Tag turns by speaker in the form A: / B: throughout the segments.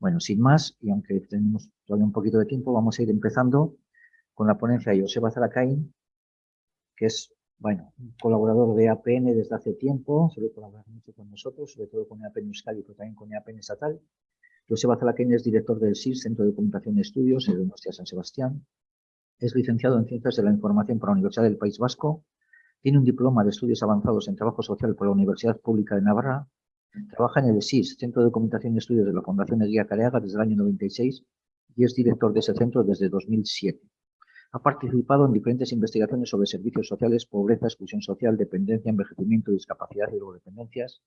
A: Bueno, sin más, y aunque tenemos todavía un poquito de tiempo, vamos a ir empezando con la ponencia de Joseba Zaracain, que es, bueno, un colaborador de APN desde hace tiempo, suele colaborar mucho con nosotros, sobre todo con APN Euskadi, pero también con APN Estatal. Joseba Zaracain es director del SIS, Centro de Documentación y Estudios, en de San Sebastián. Es licenciado en Ciencias de la Información por la Universidad del País Vasco. Tiene un diploma de estudios avanzados en Trabajo Social por la Universidad Pública de Navarra Trabaja en el SIS, Centro de Documentación y Estudios de la Fundación Guía Careaga, desde el año 96 y es director de ese centro desde 2007. Ha participado en diferentes investigaciones sobre servicios sociales, pobreza, exclusión social, dependencia, envejecimiento, discapacidad y drogodependencias,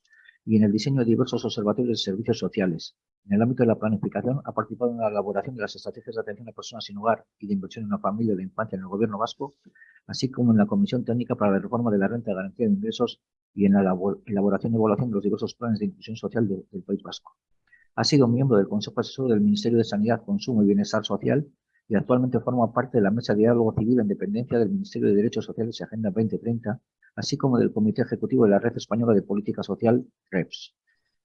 A: y en el diseño de diversos observatorios de servicios sociales. En el ámbito de la planificación, ha participado en la elaboración de las estrategias de atención a personas sin hogar y de inversión en la familia y la infancia en el Gobierno vasco, así como en la Comisión Técnica para la Reforma de la Renta de Garantía de Ingresos y en la elaboración y evaluación de los diversos planes de inclusión social del País Vasco. Ha sido miembro del Consejo Asesor del Ministerio de Sanidad, Consumo y Bienestar Social y actualmente forma parte de la Mesa de Diálogo Civil en dependencia del Ministerio de Derechos Sociales y Agenda 2030, así como del Comité Ejecutivo de la Red Española de Política Social, REPS.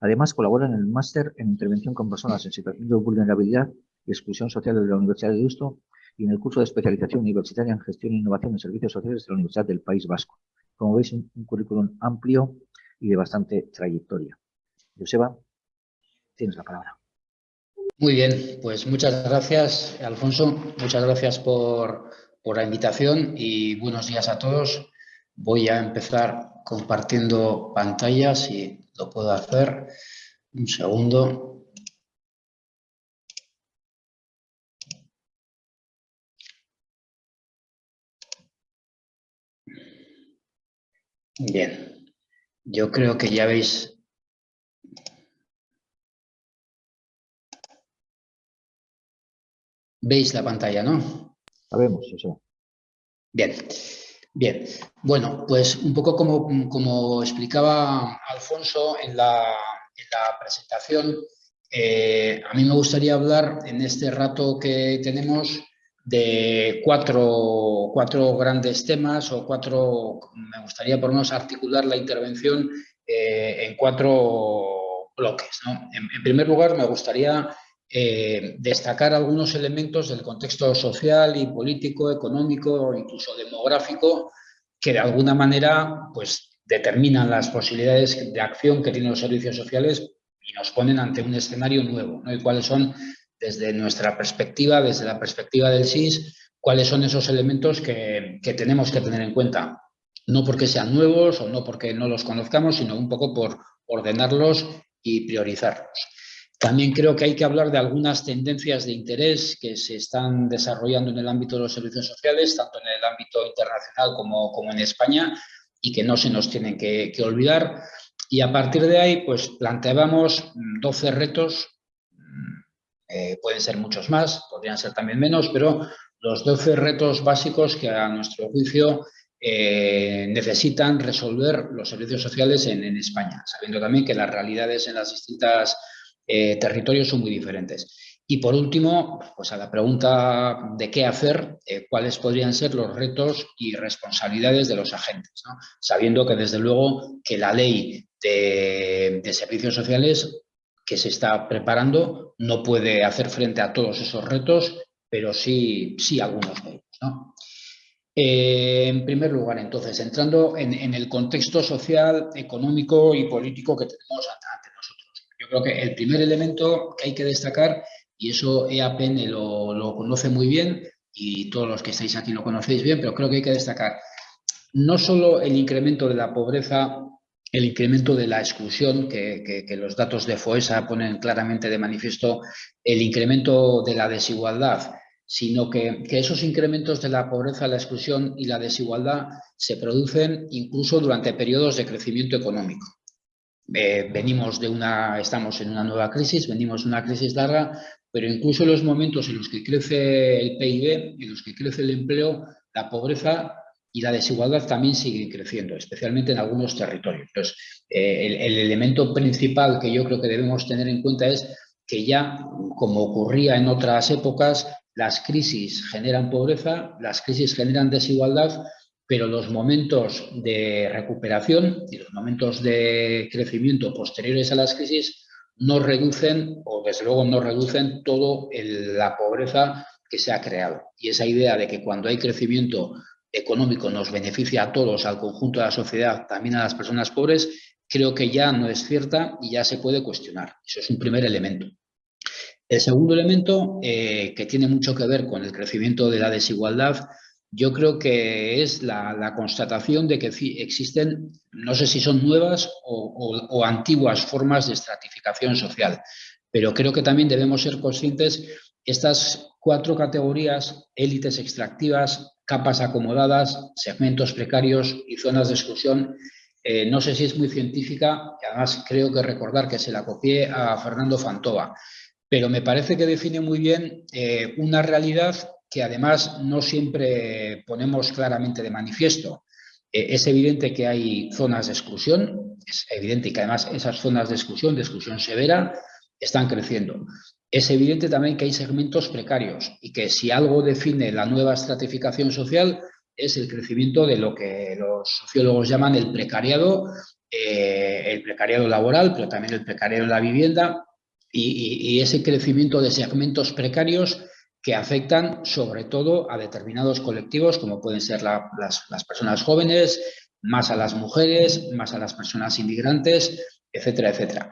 A: Además, colabora en el máster en Intervención con Personas en Situación de Vulnerabilidad y Exclusión Social de la Universidad de Deusto y en el curso de especialización universitaria en Gestión e Innovación en Servicios Sociales de la Universidad del País Vasco. Como veis, un, currículum amplio y de bastante trayectoria. Joseba, tienes la palabra.
B: Muy bien, pues muchas gracias, Alfonso. Muchas gracias por, por la invitación y buenos días a todos. Voy a empezar compartiendo pantalla, si lo puedo hacer. Un segundo. Bien, yo creo que ya veis Veis la pantalla, ¿no?
A: Sabemos eso.
B: Bien, bien. Bueno, pues un poco como, como explicaba Alfonso en la, presentación, eh, a mí me gustaría hablar en este rato que tenemos de cuatro, cuatro, grandes temas o cuatro, me gustaría por lo menos articular la intervención eh, en cuatro bloques. En, primer lugar, me gustaría eh, destacar algunos elementos del contexto social y político, económico incluso demográfico que de alguna manera pues, determinan las posibilidades de acción que tienen los servicios sociales y nos ponen ante un escenario nuevo, ¿no? y cuáles son desde nuestra perspectiva, desde la perspectiva del SIS, cuáles son esos elementos que, tenemos que tener en cuenta. No porque sean nuevos o no porque no los conozcamos, sino un poco por ordenarlos y priorizarlos. También creo que hay que hablar de algunas tendencias de interés que se están desarrollando en el ámbito de los servicios sociales, tanto en el ámbito internacional como, como en España, y que no se nos tienen que, que olvidar. Y a partir de ahí, pues planteábamos 12 retos eh, pueden ser muchos más, podrían ser también menos, pero los 12 retos básicos que a nuestro juicio eh, necesitan resolver los servicios sociales en, España, sabiendo también que las realidades en las distintas eh, territorios son muy diferentes. Y por último, pues a la pregunta de qué hacer, cuáles podrían ser los retos y responsabilidades de los agentes, sabiendo que desde luego que la ley de servicios sociales que se está preparando no puede hacer frente a todos esos retos, pero sí, sí algunos de ellos. Eh, en primer lugar, entonces, entrando en, el contexto social, económico y político que tenemos ante, nosotros. Yo creo que el primer elemento que hay que destacar, y eso EAPN lo, lo conoce muy bien, y todos los que estáis aquí lo conocéis bien, pero creo que hay que destacar no solo el incremento de la pobreza el incremento de la exclusión, que, los datos de FOESA ponen claramente de manifiesto el incremento de la desigualdad, sino que, esos incrementos de la pobreza, la exclusión y la desigualdad se producen incluso durante periodos de crecimiento económico. Eh, venimos de una, estamos en una nueva crisis, venimos de una crisis larga, pero incluso en los momentos en los que crece el PIB, en los que crece el empleo, la pobreza y la desigualdad también sigue creciendo, especialmente en algunos territorios. Entonces, eh, el, elemento principal que yo creo que debemos tener en cuenta es que ya, como ocurría en otras épocas, las crisis generan pobreza, las crisis generan desigualdad, pero los momentos de recuperación y los momentos de crecimiento posteriores a las crisis no reducen, o desde luego no reducen, toda la pobreza que se ha creado. Y esa idea de que cuando hay crecimiento económico nos beneficia a todos, al conjunto de la sociedad, también a las personas pobres, creo que ya no es cierta y ya se puede cuestionar. Eso es un primer elemento. El segundo elemento, eh, que tiene mucho que ver con el crecimiento de la desigualdad, yo creo que es la, constatación de que existen, no sé si son nuevas o, antiguas formas de estratificación social, pero creo que también debemos ser conscientes estas cuatro categorías, élites extractivas, capas acomodadas, segmentos precarios y zonas de exclusión, eh, no sé si es muy científica, y además creo que recordar que se la copié a Fernando Fantova, pero me parece que define muy bien eh, una realidad que además no siempre ponemos claramente de manifiesto. Eh, es evidente que hay zonas de exclusión, es evidente que además esas zonas de exclusión, de exclusión severa, están creciendo. Es evidente también que hay segmentos precarios y que si algo define la nueva estratificación social es el crecimiento de lo que los sociólogos llaman el precariado, eh, el precariado laboral, pero también el precariado en la vivienda y ese crecimiento de segmentos precarios que afectan sobre todo a determinados colectivos, como pueden ser las, personas jóvenes, más a las mujeres, más a las personas inmigrantes, etcétera, etcétera.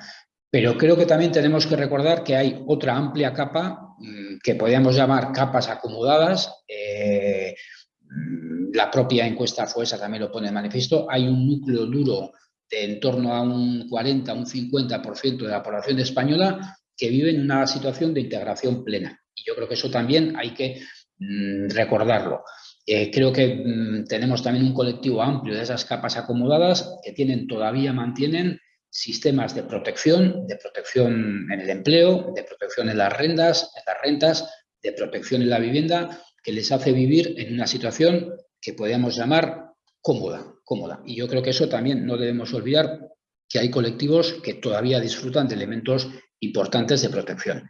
B: Pero creo que también tenemos que recordar que hay otra amplia capa mm, que podríamos llamar capas acomodadas. Eh, mm, la propia encuesta FUESA también lo pone de manifiesto. Hay un núcleo duro de en torno a un 40, un 50% de la población española que vive en una situación de integración plena. Y yo creo que eso también hay que mm, recordarlo. Eh, creo que tenemos también un colectivo amplio de esas capas acomodadas que tienen todavía mantienen sistemas de protección, de protección en el empleo, de protección en las rentas, en las rentas, de protección en la vivienda, que les hace vivir en una situación que podríamos llamar cómoda, cómoda. Y yo creo que eso también no debemos olvidar que hay colectivos que todavía disfrutan de elementos importantes de protección.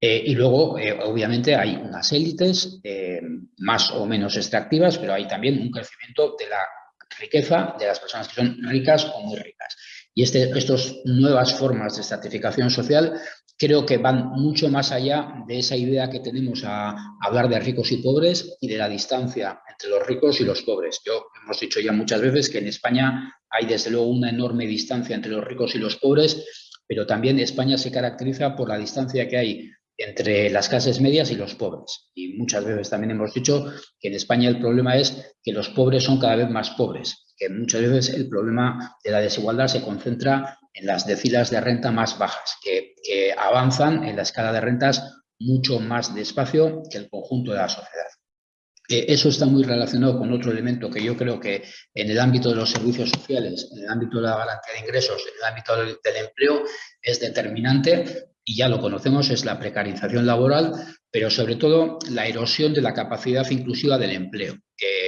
B: Eh, y luego, eh, obviamente, hay unas élites eh, más o menos extractivas, pero hay también un crecimiento de la riqueza de las personas que son ricas o muy ricas. Y estas nuevas formas de estratificación social creo que van mucho más allá de esa idea que tenemos a, hablar de ricos y pobres y de la distancia entre los ricos y los pobres. Yo hemos dicho ya muchas veces que en España hay desde luego una enorme distancia entre los ricos y los pobres, pero también España se caracteriza por la distancia que hay entre las clases medias y los pobres. Y muchas veces también hemos dicho que en España el problema es que los pobres son cada vez más pobres, que muchas veces el problema de la desigualdad se concentra en las decilas de renta más bajas, que, avanzan en la escala de rentas mucho más despacio que el conjunto de la sociedad. Eh, eso está muy relacionado con otro elemento que yo creo que en el ámbito de los servicios sociales, en el ámbito de la garantía de ingresos, en el ámbito del empleo, es determinante y ya lo conocemos, es la precarización laboral, pero sobre todo la erosión de la capacidad inclusiva del empleo.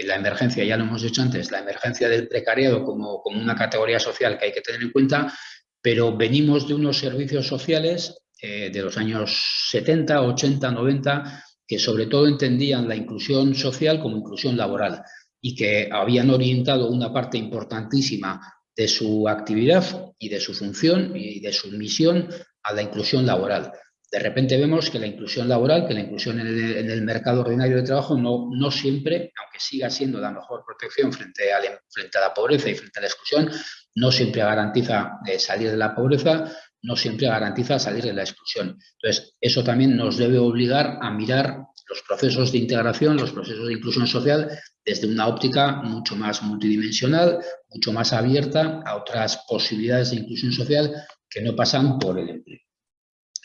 B: la emergencia, ya lo hemos dicho antes, la emergencia del precariado como, como una categoría social que hay que tener en cuenta, pero venimos de unos servicios sociales eh, de los años 70, 80, 90, que sobre todo entendían la inclusión social como inclusión laboral y que habían orientado una parte importantísima de su actividad y de su función y de su misión a la inclusión laboral. De repente vemos que la inclusión laboral, que la inclusión en el, mercado ordinario de trabajo no, no, siempre, aunque siga siendo la mejor protección frente a, la, frente a la pobreza y frente a la exclusión, no siempre garantiza eh, salir de la pobreza, no siempre garantiza salir de la exclusión. Entonces, eso también nos debe obligar a mirar los procesos de integración, los procesos de inclusión social desde una óptica mucho más multidimensional, mucho más abierta a otras posibilidades de inclusión social que no pasan por el empleo.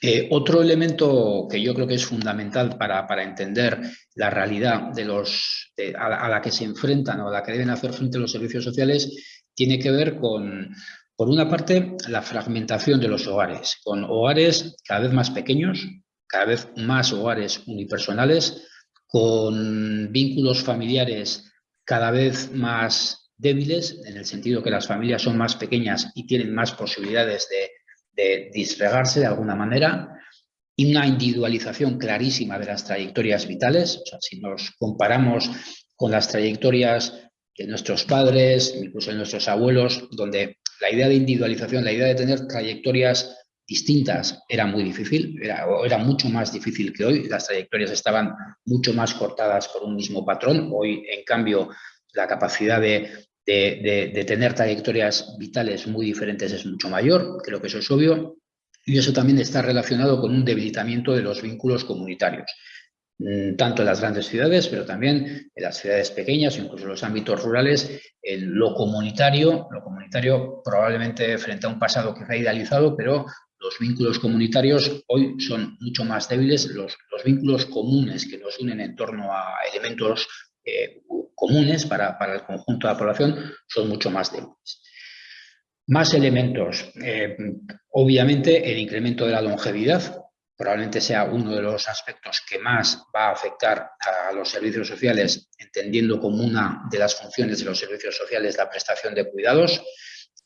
B: Eh, otro elemento que yo creo que es fundamental para, entender la realidad de los, a, la, que se enfrentan o a la que deben hacer frente los servicios sociales tiene que ver con, por una parte, la fragmentación de los hogares, con hogares cada vez más pequeños, cada vez más hogares unipersonales, con vínculos familiares cada vez más débiles, en el sentido que las familias son más pequeñas y tienen más posibilidades de, disfregarse de alguna manera, y una individualización clarísima de las trayectorias vitales. O sea, si nos comparamos con las trayectorias de nuestros padres, incluso de nuestros abuelos, donde la idea de individualización, la idea de tener trayectorias distintas era muy difícil, era mucho más difícil que hoy, las trayectorias estaban mucho más cortadas por un mismo patrón, hoy en cambio la capacidad de, de, tener trayectorias vitales muy diferentes es mucho mayor, creo que eso es obvio, y eso también está relacionado con un debilitamiento de los vínculos comunitarios, mm, tanto en las grandes ciudades, pero también en las ciudades pequeñas, incluso en los ámbitos rurales, lo comunitario, lo comunitario probablemente frente a un pasado que se ha idealizado, pero los vínculos comunitarios hoy son mucho más débiles, los, los vínculos comunes que nos unen en torno a elementos eh, comunes para, para, el conjunto de la población son mucho más débiles. Más elementos. Eh, obviamente, el incremento de la longevidad probablemente sea uno de los aspectos que más va a afectar a los servicios sociales, entendiendo como una de las funciones de los servicios sociales la prestación de cuidados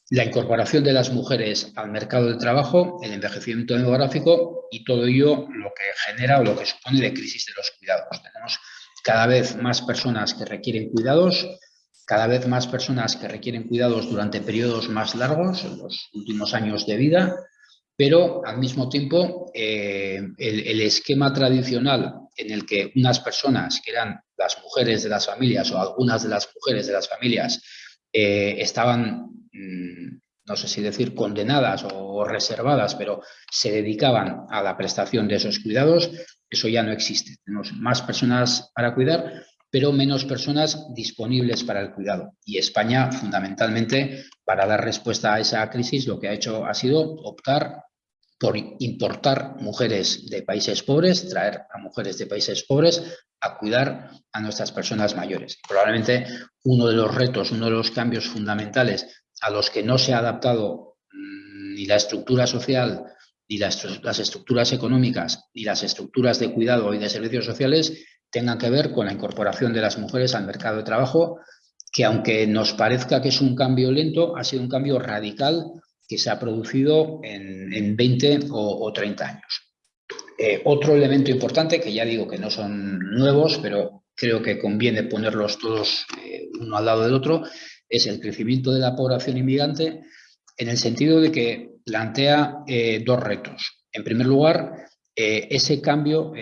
B: la incorporación de las mujeres al mercado de trabajo, el envejecimiento demográfico y todo ello lo que genera o lo que supone de crisis de los cuidados. Tenemos cada vez más personas que requieren cuidados, cada vez más personas que requieren cuidados durante periodos más largos, en los últimos años de vida, pero al mismo tiempo eh, el, esquema tradicional en el que unas personas, que eran las mujeres de las familias o algunas de las mujeres de las familias, eh, estaban Mm, no sé si decir condenadas o reservadas, pero se dedicaban a la prestación de esos cuidados, eso ya no existe. Tenemos más personas para cuidar, pero menos personas disponibles para el cuidado. Y España, fundamentalmente, para dar respuesta a esa crisis, lo que ha hecho ha sido optar por importar mujeres de países pobres, traer a mujeres de países pobres a cuidar a nuestras personas mayores. Probablemente uno de los retos, uno de los cambios fundamentales a los que no se ha adaptado mm, ni la estructura social, ni las, estructuras económicas, ni las estructuras de cuidado y de servicios sociales tengan que ver con la incorporación de las mujeres al mercado de trabajo, que aunque nos parezca que es un cambio lento, ha sido un cambio radical que se ha producido en, 20 o, 30 años. Eh, otro elemento importante, que ya digo que no son nuevos, pero creo que conviene ponerlos todos eh, uno al lado del otro, es el crecimiento de la población inmigrante en el sentido de que plantea eh, dos retos. En primer lugar, eh, ese cambio,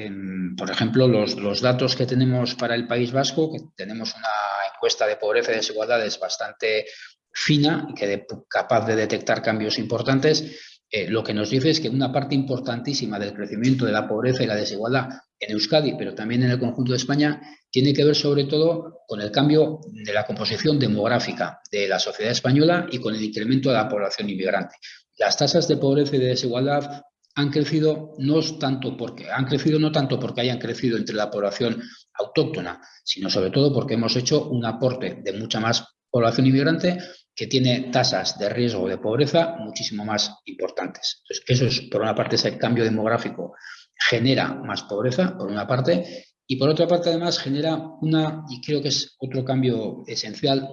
B: por ejemplo, los, datos que tenemos para el País Vasco, que tenemos una encuesta de pobreza y desigualdades bastante fina que capaz de detectar cambios importantes, eh, lo que nos dice es que una parte importantísima del crecimiento de la pobreza y la desigualdad en Euskadi, pero también en el conjunto de España, tiene que ver sobre todo con el cambio de la composición demográfica de la sociedad española y con el incremento de la población inmigrante. Las tasas de pobreza y de desigualdad han crecido no tanto porque han crecido no tanto porque hayan crecido entre la población autóctona, sino sobre todo porque hemos hecho un aporte de mucha más población inmigrante que tiene tasas de riesgo de pobreza muchísimo más importantes. Entonces, eso es, por una parte, ese cambio demográfico genera más pobreza, por una parte, y por otra parte, además, genera una, y creo que es otro cambio esencial,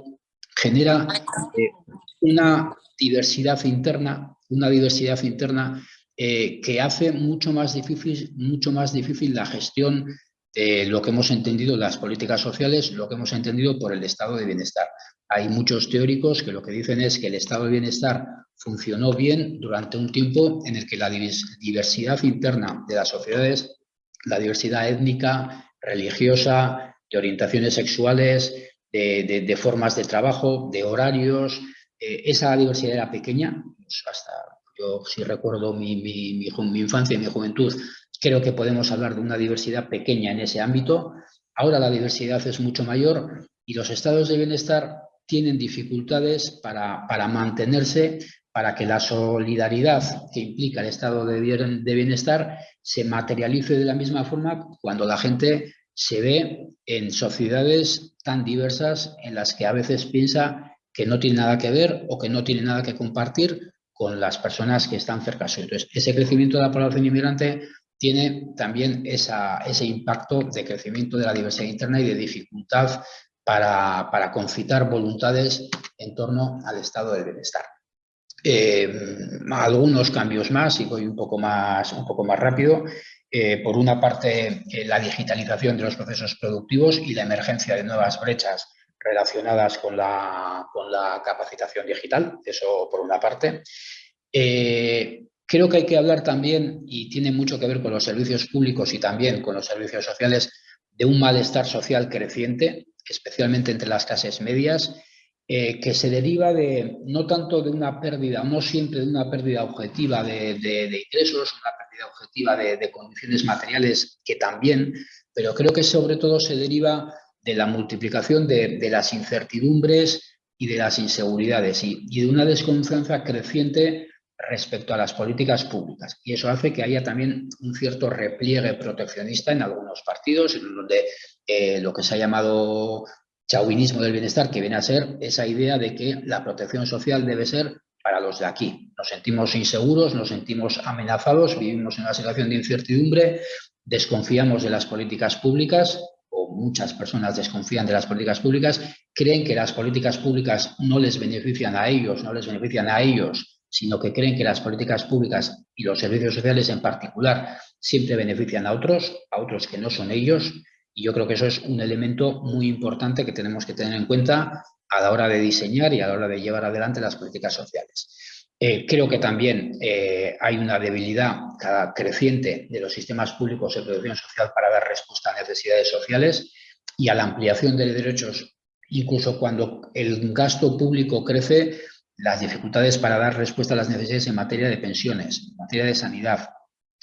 B: genera eh, una diversidad interna, una diversidad interna eh, que hace mucho más, difícil, mucho más difícil la gestión de lo que hemos entendido las políticas sociales, lo que hemos entendido por el estado de bienestar. Hay muchos teóricos que lo que dicen es que el estado de bienestar funcionó bien durante un tiempo en el que la diversidad interna de las sociedades, la diversidad étnica, religiosa, de orientaciones sexuales, de, formas de trabajo, de horarios, eh, esa diversidad era pequeña, pues hasta yo si recuerdo mi, mi infancia y mi juventud, creo que podemos hablar de una diversidad pequeña en ese ámbito. Ahora la diversidad es mucho mayor y los estados de bienestar tienen dificultades para, mantenerse, para que la solidaridad que implica el estado de bienestar se materialice de la misma forma cuando la gente se ve en sociedades tan diversas en las que a veces piensa que no tiene nada que ver o que no tiene nada que compartir con las personas que están cerca suyo. Entonces, ese crecimiento de la población inmigrante tiene también ese impacto de crecimiento de la diversidad interna y de dificultad para, concitar voluntades en torno al estado del bienestar. Eh, algunos cambios más, y voy un poco más, un poco más rápido. Eh, por una parte, eh, la digitalización de los procesos productivos y la emergencia de nuevas brechas relacionadas con la, con la capacitación digital, eso por una parte. Creo que hay que hablar también, y tiene mucho que ver con los servicios públicos y también con los servicios sociales, de un malestar social creciente, especialmente entre las clases medias, eh, que se deriva de no tanto de una pérdida, no siempre de una pérdida objetiva de, ingresos, una pérdida objetiva de, condiciones materiales, que también, pero creo que sobre todo se deriva de la multiplicación de, las incertidumbres y de las inseguridades y, de una desconfianza creciente respecto a las políticas públicas. Y eso hace que haya también un cierto repliegue proteccionista en algunos partidos, en donde eh, lo que se ha llamado chauvinismo del bienestar, que viene a ser esa idea de que la protección social debe ser para los de aquí. Nos sentimos inseguros, nos sentimos amenazados, vivimos en una situación de incertidumbre, desconfiamos de las políticas públicas o muchas personas desconfían de las políticas públicas, creen que las políticas públicas no les benefician a ellos, no les benefician a ellos sino que creen que las políticas públicas y los servicios sociales en particular siempre benefician a otros, a otros que no son ellos, y yo creo que eso es un elemento muy importante que tenemos que tener en cuenta a la hora de diseñar y a la hora de llevar adelante las políticas sociales. Eh, creo que también eh, hay una debilidad creciente de los sistemas públicos de protección social para dar respuesta a necesidades sociales y a la ampliación de derechos, incluso cuando el gasto público crece, las dificultades para dar respuesta a las necesidades en materia de pensiones, en materia de sanidad,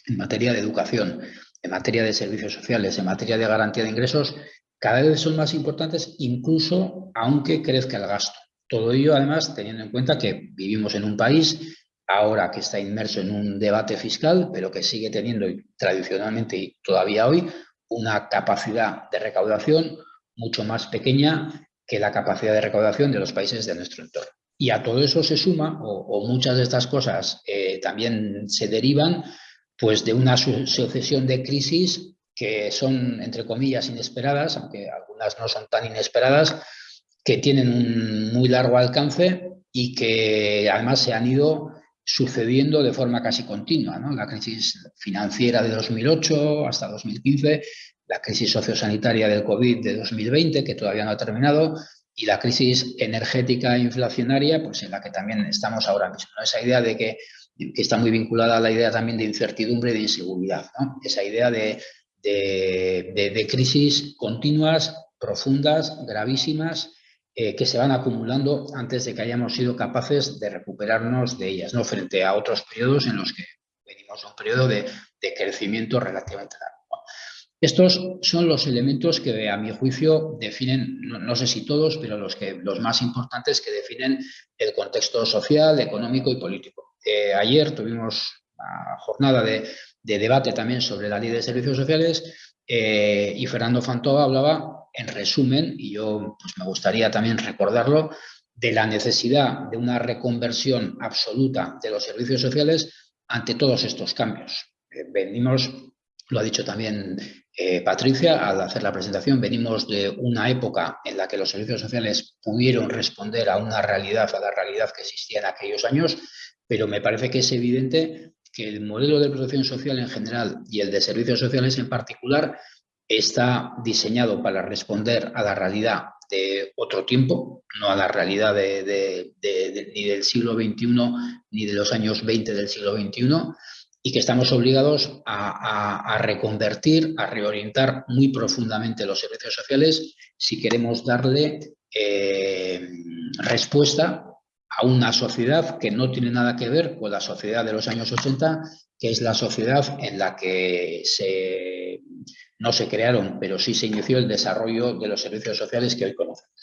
B: en materia de educación, en materia de servicios sociales, en materia de garantía de ingresos, cada vez son más importantes, incluso aunque crezca el gasto. Todo ello, además, teniendo en cuenta que vivimos en un país ahora que está inmerso en un debate fiscal, pero que sigue teniendo tradicionalmente y todavía hoy una capacidad de recaudación mucho más pequeña que la capacidad de recaudación de los países de nuestro entorno. Y a todo eso se suma, o, muchas de estas cosas eh, también se derivan, pues de una sucesión de crisis que son, entre comillas, inesperadas, aunque algunas no son tan inesperadas, que tienen un muy largo alcance y que además se han ido sucediendo de forma casi continua. La crisis financiera de 2008 hasta 2015, la crisis sociosanitaria del COVID de 2020, que todavía no ha terminado, y la crisis energética e inflacionaria, pues en la que también estamos ahora mismo. Esa idea de que, está muy vinculada a la idea también de incertidumbre y de inseguridad. Esa idea de, de, crisis continuas, profundas, gravísimas, eh, que se van acumulando antes de que hayamos sido capaces de recuperarnos de ellas, ¿no? frente a otros periodos en los que venimos a un periodo de, crecimiento relativamente largo. Estos son los elementos que, a mi juicio, definen, no, sé si todos, pero los, que, los más importantes que definen el contexto social, económico y político. Eh, ayer tuvimos una jornada de, debate también sobre la ley de servicios sociales eh, y Fernando Fantó hablaba, en resumen, y yo pues, me gustaría también recordarlo, de la necesidad de una reconversión absoluta de los servicios sociales ante todos estos cambios. Eh, venimos lo ha dicho también eh, Patricia al hacer la presentación, venimos de una época en la que los servicios sociales pudieron responder a una realidad, a la realidad que existía en aquellos años, pero me parece que es evidente que el modelo de protección social en general y el de servicios sociales en particular está diseñado para responder a la realidad de otro tiempo, no a la realidad de, ni del siglo XXI ni de los años 20 del siglo XXI, y que estamos obligados a, reconvertir, a reorientar muy profundamente los servicios sociales si queremos darle eh, respuesta a una sociedad que no tiene nada que ver con la sociedad de los años 80, que es la sociedad en la que se, no se crearon, pero sí se inició el desarrollo de los servicios sociales que hoy conocemos.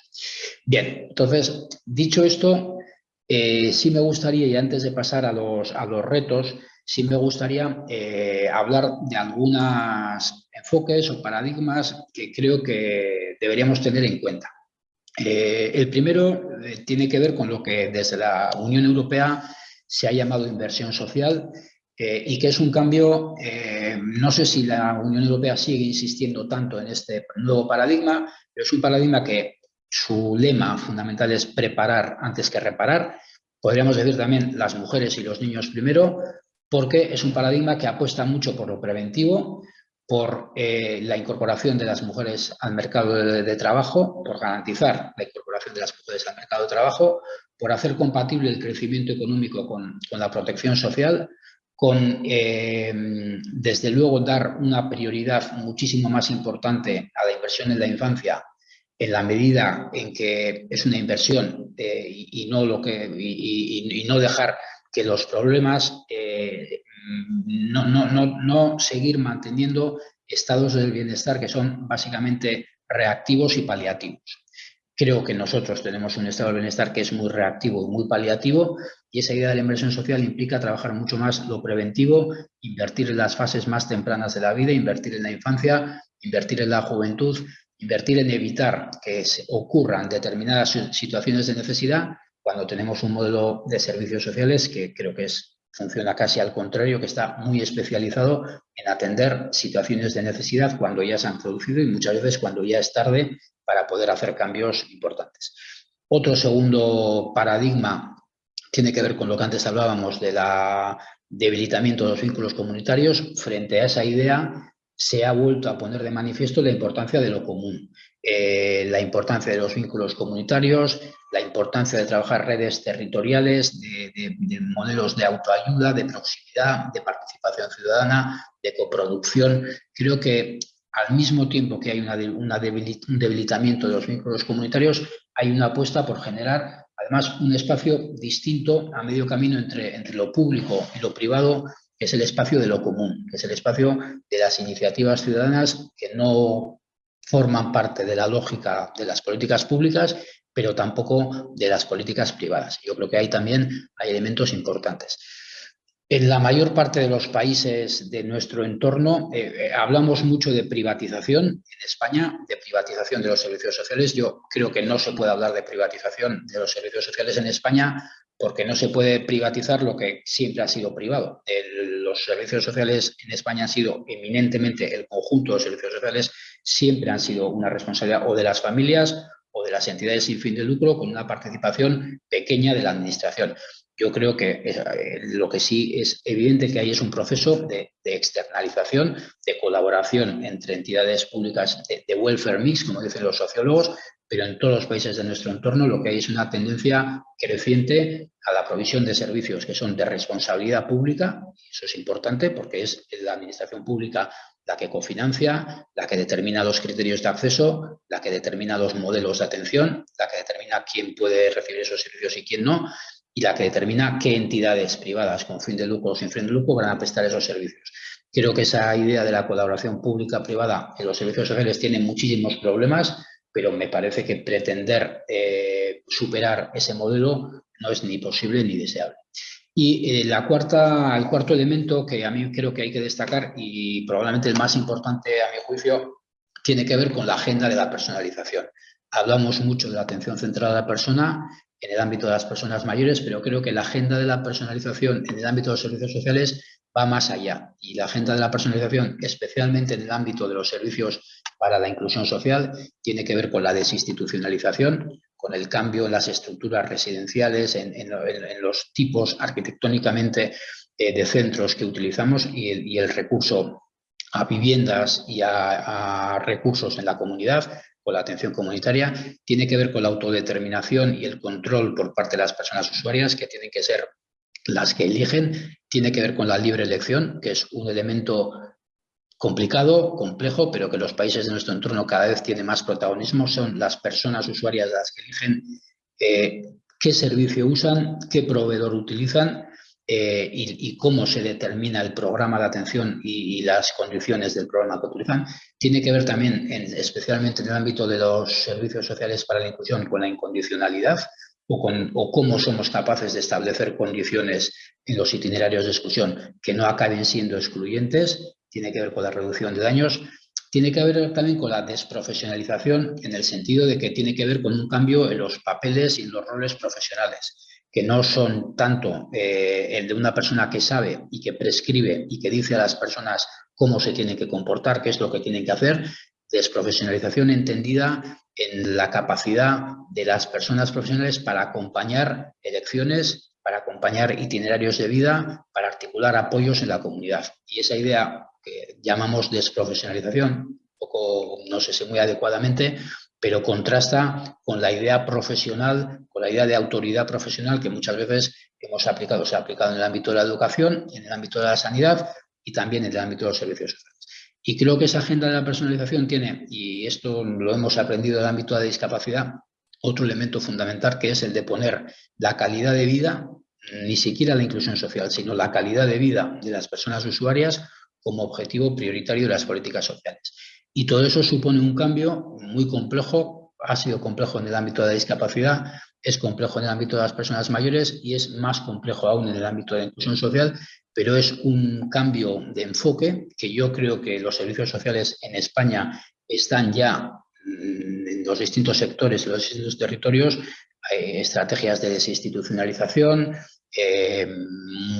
B: Bien, entonces, dicho esto, eh, sí me gustaría, y antes de pasar a los, a los retos, sí me gustaría eh, hablar de algunos enfoques o paradigmas que creo que deberíamos tener en cuenta. Eh, el primero tiene que ver con lo que desde la Unión Europea se ha llamado inversión social y que es un cambio, no sé si la Unión Europea sigue insistiendo tanto en este nuevo paradigma, pero es un paradigma que su lema fundamental es preparar antes que reparar. Podríamos decir también las mujeres y los niños primero, porque es un paradigma que apuesta mucho por lo preventivo, por eh, la incorporación de las mujeres al mercado de, trabajo, por garantizar la incorporación de las mujeres al mercado de trabajo, por hacer compatible el crecimiento económico con, la protección social, con, em, desde luego, dar una prioridad muchísimo más importante a la inversión en la infancia en la medida en que es una inversión eh, y, no lo que, y, no dejar que los problemas, eh, no, no, no, no seguir manteniendo estados del bienestar que son básicamente reactivos y paliativos. Creo que nosotros tenemos un estado del bienestar que es muy reactivo y muy paliativo y esa idea de la inversión social implica trabajar mucho más lo preventivo, invertir en las fases más tempranas de la vida, invertir en la infancia, invertir en la juventud, invertir en evitar que se ocurran determinadas situaciones de necesidad cuando tenemos un modelo de servicios sociales que creo que es, funciona casi al contrario, que está muy especializado en atender situaciones de necesidad cuando ya se han producido y muchas veces cuando ya es tarde para poder hacer cambios importantes. Otro segundo paradigma tiene que ver con lo que antes hablábamos de la debilitamiento de los vínculos comunitarios. Frente a esa idea, se ha vuelto a poner de manifiesto la importancia de lo común, eh, la importancia de los vínculos comunitarios, la importancia de trabajar redes territoriales, de, modelos de autoayuda, de proximidad, de participación ciudadana, de coproducción. Creo que al mismo tiempo que hay una, un debilitamiento de los vínculos comunitarios, hay una apuesta por generar además un espacio distinto a medio camino entre, entre lo público y lo privado es el espacio de lo común, que es el espacio de las iniciativas ciudadanas que no forman parte de la lógica de las políticas públicas, pero tampoco de las políticas privadas. Yo creo que ahí también hay elementos importantes. En la mayor parte de los países de nuestro entorno eh, eh, hablamos mucho de privatización. En España, de privatización de los servicios sociales. Yo creo que no se puede hablar de privatización de los servicios sociales en España porque no se puede privatizar lo que siempre ha sido privado. los servicios sociales en España han sido eminentemente, el conjunto de servicios sociales siempre han sido una responsabilidad o de las familias o de las entidades sin fin de lucro con una participación pequeña de la administración. Yo creo que eh, lo que sí es evidente que ahí es un proceso de, externalización, de colaboración entre entidades públicas de welfare mix, como dicen los sociólogos, pero en todos los países de nuestro entorno lo que hay es una tendencia creciente a la provisión de servicios que son de responsabilidad pública, eso es importante porque es la administración pública la que cofinancia, la que determina los criterios de acceso, la que determina los modelos de atención, la que determina quién puede recibir esos servicios y quién no, y la que determina qué entidades privadas con fin de lucro o sin fin de lucro van a prestar esos servicios. Creo que esa idea de la colaboración pública-privada en los servicios sociales tiene muchísimos problemas, pero me parece que pretender eh, superar ese modelo no es ni posible ni deseable. Y eh, la el cuarto elemento que a mí creo que hay que destacar y probablemente el más importante a mi juicio tiene que ver con la agenda de la personalización. Hablamos mucho de la atención centrada a la persona en el ámbito de las personas mayores, pero creo que la agenda de la personalización en el ámbito de los servicios sociales va más allá. Y la agenda de la personalización, especialmente en el ámbito de los servicios para la inclusión social tiene que ver con la desinstitucionalización, con el cambio en las estructuras residenciales, en, los tipos arquitectónicamente eh, de centros que utilizamos y el, recurso a viviendas y a, recursos en la comunidad, con la atención comunitaria, tiene que ver con la autodeterminación y el control por parte de las personas usuarias que tienen que ser las que eligen, tiene que ver con la libre elección, que es un elemento complicado, complejo, pero que los países de nuestro entorno cada vez tienen más protagonismo, son las personas usuarias las que eligen eh, qué servicio usan, qué proveedor utilizan eh, y, cómo se determina el programa de atención y, las condiciones del programa utilizan. Tiene que ver también, especialmente en el ámbito de los servicios sociales para la inclusión, con la incondicionalidad o, con, o cómo somos capaces de establecer condiciones en los itinerarios de exclusión que no acaben siendo excluyentes tiene que ver con la reducción de daños, tiene que ver también con la desprofesionalización en el sentido de que tiene que ver con un cambio en los papeles y en los roles profesionales, que no son tanto eh, el de una persona que sabe y que prescribe y que dice a las personas cómo se tienen que comportar, qué es lo que tienen que hacer, desprofesionalización entendida en la capacidad de las personas profesionales para acompañar elecciones, para acompañar itinerarios de vida, para articular apoyos en la comunidad. Y esa idea que llamamos desprofesionalización, poco, no sé si muy adecuadamente, pero contrasta con la idea profesional, con la idea de autoridad profesional que muchas veces hemos aplicado, se ha aplicado en el ámbito de la educación, en el ámbito de la sanidad y también en el ámbito de los servicios sociales. Y creo que esa agenda de la personalización tiene, y esto lo hemos aprendido en el ámbito de la discapacidad, otro elemento fundamental que es el de poner la calidad de vida, ni siquiera la inclusión social, sino la calidad de vida de las personas usuarias como objetivo prioritario de las políticas sociales. Y todo eso supone un cambio muy complejo, ha sido complejo en el ámbito de la discapacidad, es complejo en el ámbito de las personas mayores y es más complejo aún en el ámbito de la inclusión social, pero es un cambio de enfoque que yo creo que los servicios sociales en España están ya mm, en los distintos sectores, en los distintos territorios, eh, estrategias de desinstitucionalización, eh,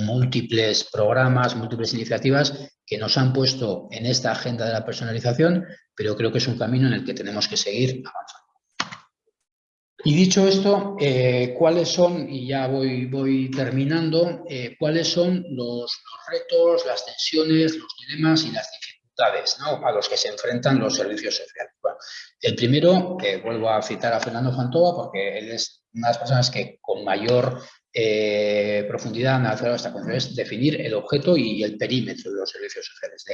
B: múltiples programas, múltiples iniciativas que nos han puesto en esta agenda de la personalización, pero creo que es un camino en el que tenemos que seguir avanzando. Y dicho esto, eh, ¿cuáles son, y ya voy, voy terminando, eh, cuáles son los, retos, las tensiones, los dilemas y las dificultades a los que se enfrentan los servicios sociales? el primero, que vuelvo a citar a Fernando Fantova, porque él es una de las personas que con mayor eh, profundidad han alcanzado esta concepción, es definir el objeto y el perímetro de los servicios sociales,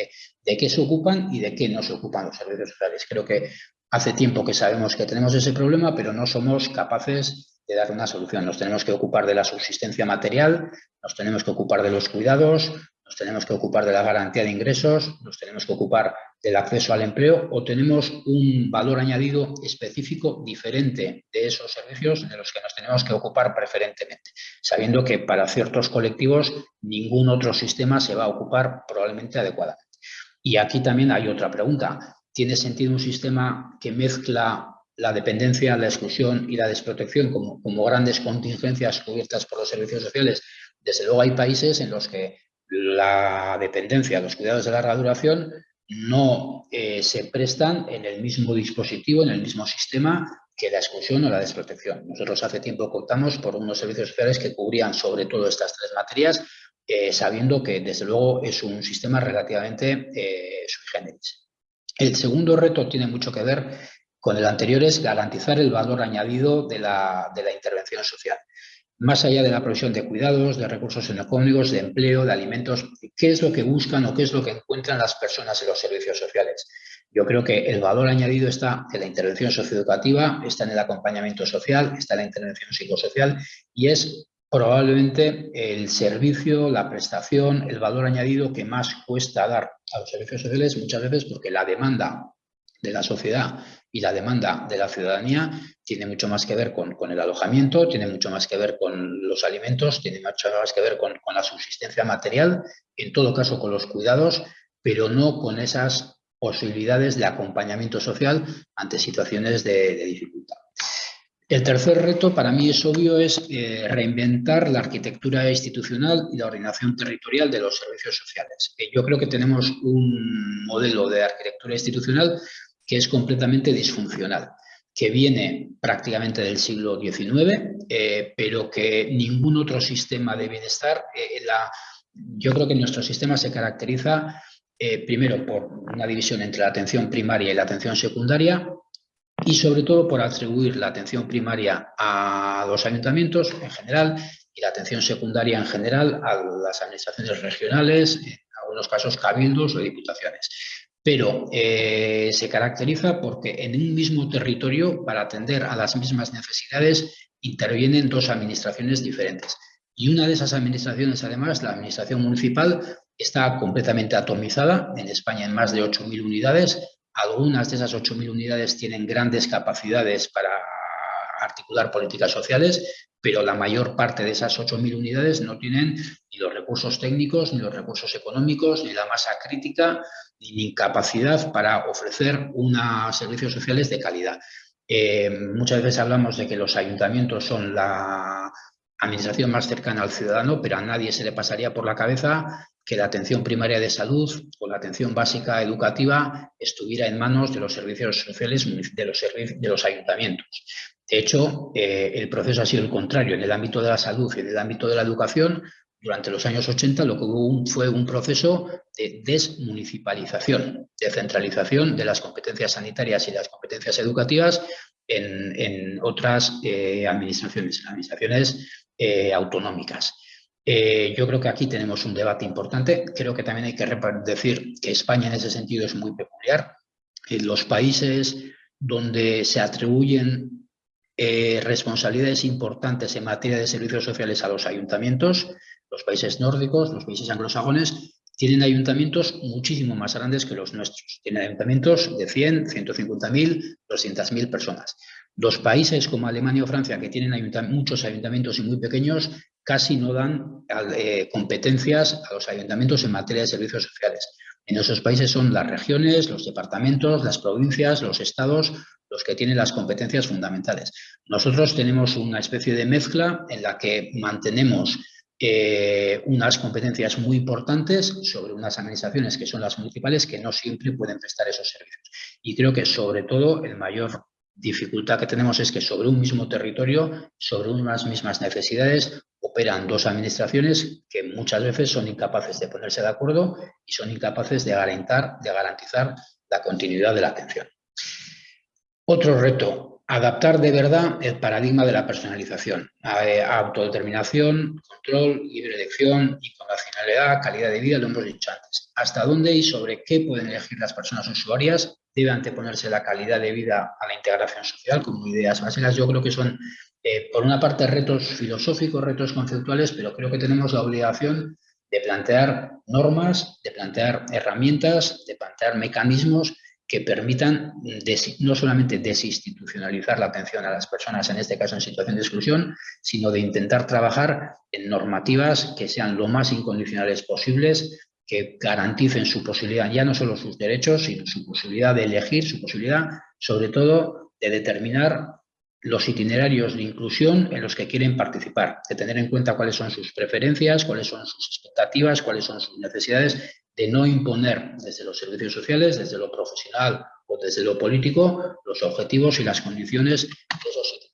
B: de qué se ocupan y de qué no se ocupan los servicios sociales. Creo que Hace tiempo que sabemos que tenemos ese problema, pero no somos capaces de dar una solución. Nos tenemos que ocupar de la subsistencia material, nos tenemos que ocupar de los cuidados, nos tenemos que ocupar de la garantía de ingresos, nos tenemos que ocupar del acceso al empleo o tenemos un valor añadido específico diferente de esos servicios de los que nos tenemos que ocupar preferentemente, sabiendo que para ciertos colectivos ningún otro sistema se va a ocupar probablemente adecuadamente. Y aquí también hay otra pregunta tiene sentido un sistema que mezcla la dependencia, la exclusión y la desprotección como, como grandes contingencias cubiertas por los servicios sociales. Desde luego hay países en los que la dependencia, los cuidados de larga duración no eh, se prestan en el mismo dispositivo, en el mismo sistema que la exclusión o la desprotección. Nosotros hace tiempo contamos por unos servicios sociales que cubrían sobre todo estas tres materias, eh, sabiendo que desde luego es un sistema relativamente eh, sui generis. El segundo reto tiene mucho que ver con el anterior, es garantizar el valor añadido de la, intervención social. Más allá de la provisión de cuidados, de recursos económicos, de empleo, de alimentos, ¿qué es lo que buscan o qué es lo que encuentran las personas en los servicios sociales? Yo creo que el valor añadido está en la intervención socioeducativa, está en el acompañamiento social, está en la intervención psicosocial y es probablemente el servicio, la prestación, el valor añadido que más cuesta dar a los servicios sociales muchas veces porque la demanda de la sociedad y la demanda de la ciudadanía tiene mucho más que ver con, el alojamiento, tiene mucho más que ver con los alimentos, tiene mucho más que ver con, la subsistencia material, en todo caso con los cuidados, pero no con esas posibilidades de acompañamiento social ante situaciones de dificultad. El tercer reto para mí es obvio, es eh, reinventar la arquitectura institucional y la ordenación territorial de los servicios sociales. Eh, yo creo que tenemos un modelo de arquitectura institucional que es completamente disfuncional, que viene prácticamente del siglo XIX, eh, pero que ningún otro sistema de bienestar, la, yo creo que nuestro sistema se caracteriza primero por una división entre la atención primaria y la atención secundaria, y sobre todo por atribuir la atención primaria a los ayuntamientos en general y la atención secundaria en general a las administraciones regionales, en algunos casos cabildos o diputaciones. Pero eh, se caracteriza porque en un mismo territorio, para atender a las mismas necesidades, intervienen dos administraciones diferentes. Y una de esas administraciones, además, la administración municipal, está completamente atomizada, en España en más de 8.000 unidades, algunas de esas 8.000 unidades tienen grandes capacidades para articular políticas sociales, pero la mayor parte de esas 8.000 unidades no tienen ni los recursos técnicos, ni los recursos económicos, ni la masa crítica, ni capacidad para ofrecer unos servicios sociales de calidad. Eh, muchas veces hablamos de que los ayuntamientos son la administración más cercana al ciudadano, pero a nadie se le pasaría por la cabeza que la atención primaria de salud o la atención básica educativa estuviera en manos de los servicios sociales de los, de los ayuntamientos. De hecho, eh, el proceso ha sido el contrario. En el ámbito de la salud y en el ámbito de la educación, durante los años 80 lo que hubo fue un proceso de desmunicipalización, de centralización de las competencias sanitarias y las competencias educativas en, otras eh, administraciones, administraciones eh, autonómicas. Eh, yo creo que aquí tenemos un debate importante. Creo que también hay que decir que España en ese sentido es muy peculiar. En los países donde se atribuyen responsabilidades importantes en materia de servicios sociales a los ayuntamientos, los países nórdicos, los países anglosajones, tienen ayuntamientos muchísimo más grandes que los nuestros. Tienen ayuntamientos de 100, 150.000, 200.000 personas. Los países como Alemania o Francia, que tienen muchos ayuntamientos y muy pequeños, casi no dan eh, competencias a los ayuntamientos en materia de servicios sociales. En esos países son las regiones, los departamentos, las provincias, los estados, los que tienen las competencias fundamentales. Nosotros tenemos una especie de mezcla en la que mantenemos eh, unas competencias muy importantes sobre unas administraciones que son las municipales que no siempre pueden prestar esos servicios. Y creo que sobre todo el mayor dificultad que tenemos es que sobre un mismo territorio, sobre unas mismas necesidades, operan dos administraciones que muchas veces son incapaces de ponerse de acuerdo y son incapaces de garantizar, de garantizar la continuidad de la atención. Otro reto, adaptar de verdad el paradigma de la personalización, eh, autodeterminación, control, libre elección finalidad, calidad de vida, lo hemos dicho antes. Hasta dónde y sobre qué pueden elegir las personas usuarias debe anteponerse la calidad de vida a la integración social como ideas básicas. Yo creo que son, eh, por una parte, retos filosóficos, retos conceptuales, pero creo que tenemos la obligación de plantear normas, de plantear herramientas, de plantear mecanismos que permitan no solamente desinstitucionalizar la atención a las personas, en este caso en situación de exclusión, sino de intentar trabajar en normativas que sean lo más incondicionales posibles, que garanticen su posibilidad, ya no solo sus derechos, sino su posibilidad de elegir, su posibilidad, sobre todo, de determinar los itinerarios de inclusión en los que quieren participar, de tener en cuenta cuáles son sus preferencias, cuáles son sus expectativas, cuáles son sus necesidades de no imponer desde los servicios sociales, desde lo profesional o desde lo político, los objetivos y las condiciones de esos itinerarios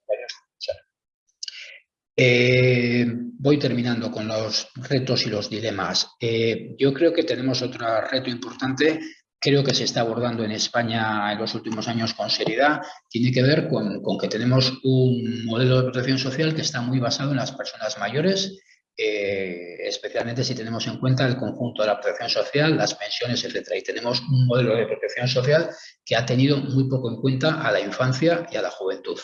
B: eh, voy terminando con los retos y los dilemas. Eh, yo creo que tenemos otro reto importante, creo que se está abordando en España en los últimos años con seriedad, tiene que ver con, con que tenemos un modelo de protección social que está muy basado en las personas mayores, eh, especialmente si tenemos en cuenta el conjunto de la protección social, las pensiones, etcétera. Y tenemos un modelo de protección social que ha tenido muy poco en cuenta a la infancia y a la juventud.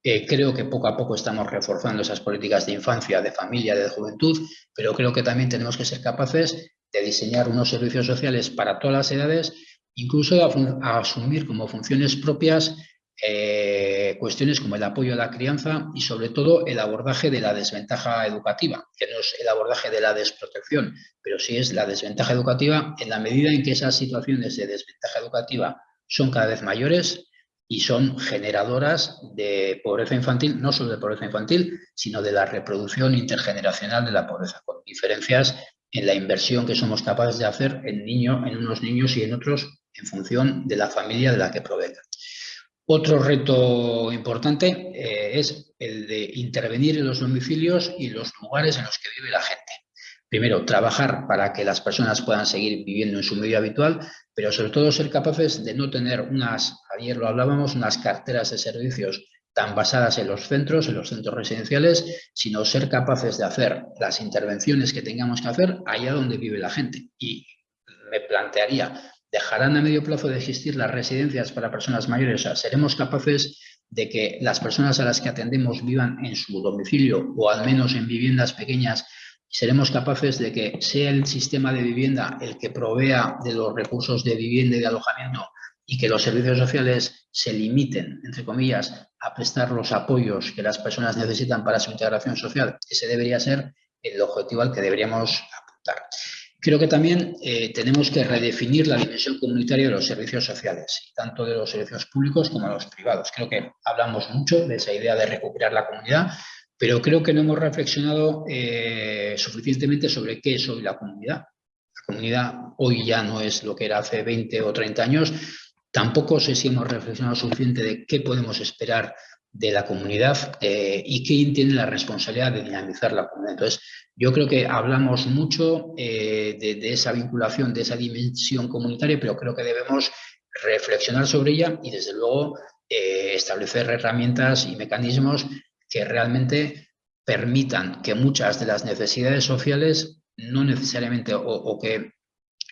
B: Eh, creo que poco a poco estamos reforzando esas políticas de infancia, de familia, de juventud, pero creo que también tenemos que ser capaces de diseñar unos servicios sociales para todas las edades, incluso a asumir como funciones propias eh, cuestiones como el apoyo a la crianza y sobre todo el abordaje de la desventaja educativa, que no es el abordaje de la desprotección, pero sí es la desventaja educativa en la medida en que esas situaciones de desventaja educativa son cada vez mayores y son generadoras de pobreza infantil, no solo de pobreza infantil, sino de la reproducción intergeneracional de la pobreza, con diferencias en la inversión que somos capaces de hacer en, niño, en unos niños y en otros en función de la familia de la que provengan. Otro reto importante eh, es el de intervenir en los domicilios y los lugares en los que vive la gente. Primero, trabajar para que las personas puedan seguir viviendo en su medio habitual, pero sobre todo ser capaces de no tener unas, ayer lo hablábamos, unas carteras de servicios tan basadas en los centros, en los centros residenciales, sino ser capaces de hacer las intervenciones que tengamos que hacer allá donde vive la gente. Y me plantearía ¿Dejarán a medio plazo de existir las residencias para personas mayores? O sea, ¿seremos capaces de que las personas a las que atendemos vivan en su domicilio o al menos en viviendas pequeñas? ¿Seremos capaces de que sea el sistema de vivienda el que provea de los recursos de vivienda y de alojamiento y que los servicios sociales se limiten, entre comillas, a prestar los apoyos que las personas necesitan para su integración social? Ese debería ser el objetivo al que deberíamos apuntar. Creo que también eh, tenemos que redefinir la dimensión comunitaria de los servicios sociales, tanto de los servicios públicos como de los privados. Creo que hablamos mucho de esa idea de recuperar la comunidad, pero creo que no hemos reflexionado eh, suficientemente sobre qué es hoy la comunidad. La comunidad hoy ya no es lo que era hace 20 o 30 años. Tampoco sé si hemos reflexionado suficiente de qué podemos esperar de la comunidad eh, y quién tiene la responsabilidad de dinamizar la comunidad. Entonces, yo creo que hablamos mucho eh, de, esa vinculación, de esa dimensión comunitaria, pero creo que debemos reflexionar sobre ella y, desde luego, eh, establecer herramientas y mecanismos que realmente permitan que muchas de las necesidades sociales, no necesariamente, o, que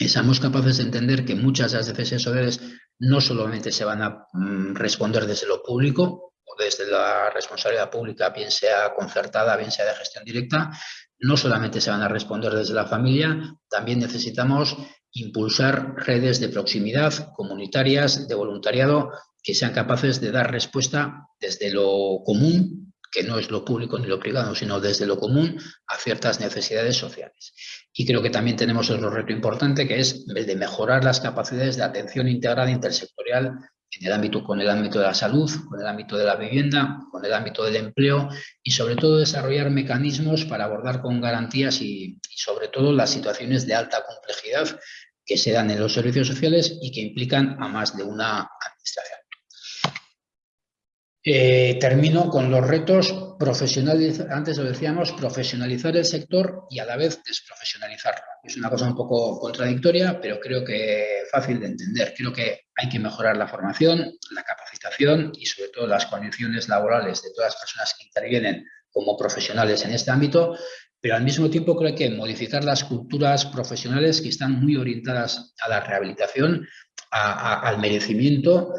B: seamos capaces de entender que muchas de las necesidades sociales no solamente se van a mm, responder desde lo público, o desde la responsabilidad pública, bien sea concertada, bien sea de gestión directa, no solamente se van a responder desde la familia, también necesitamos impulsar redes de proximidad comunitarias, de voluntariado, que sean capaces de dar respuesta desde lo común, que no es lo público ni lo privado, sino desde lo común a ciertas necesidades sociales. Y creo que también tenemos otro reto importante, que es el de mejorar las capacidades de atención integrada intersectorial en el ámbito, con el ámbito de la salud, con el ámbito de la vivienda, con el ámbito del empleo y sobre todo desarrollar mecanismos para abordar con garantías y, y sobre todo las situaciones de alta complejidad que se dan en los servicios sociales y que implican a más de una administración. Eh, termino con los retos profesionales, antes lo decíamos, profesionalizar el sector y a la vez desprofesionalizarlo. Es una cosa un poco contradictoria, pero creo que fácil de entender. Creo que hay que mejorar la formación, la capacitación y sobre todo las condiciones laborales de todas las personas que intervienen como profesionales en este ámbito, pero al mismo tiempo creo que modificar las culturas profesionales que están muy orientadas a la rehabilitación, al merecimiento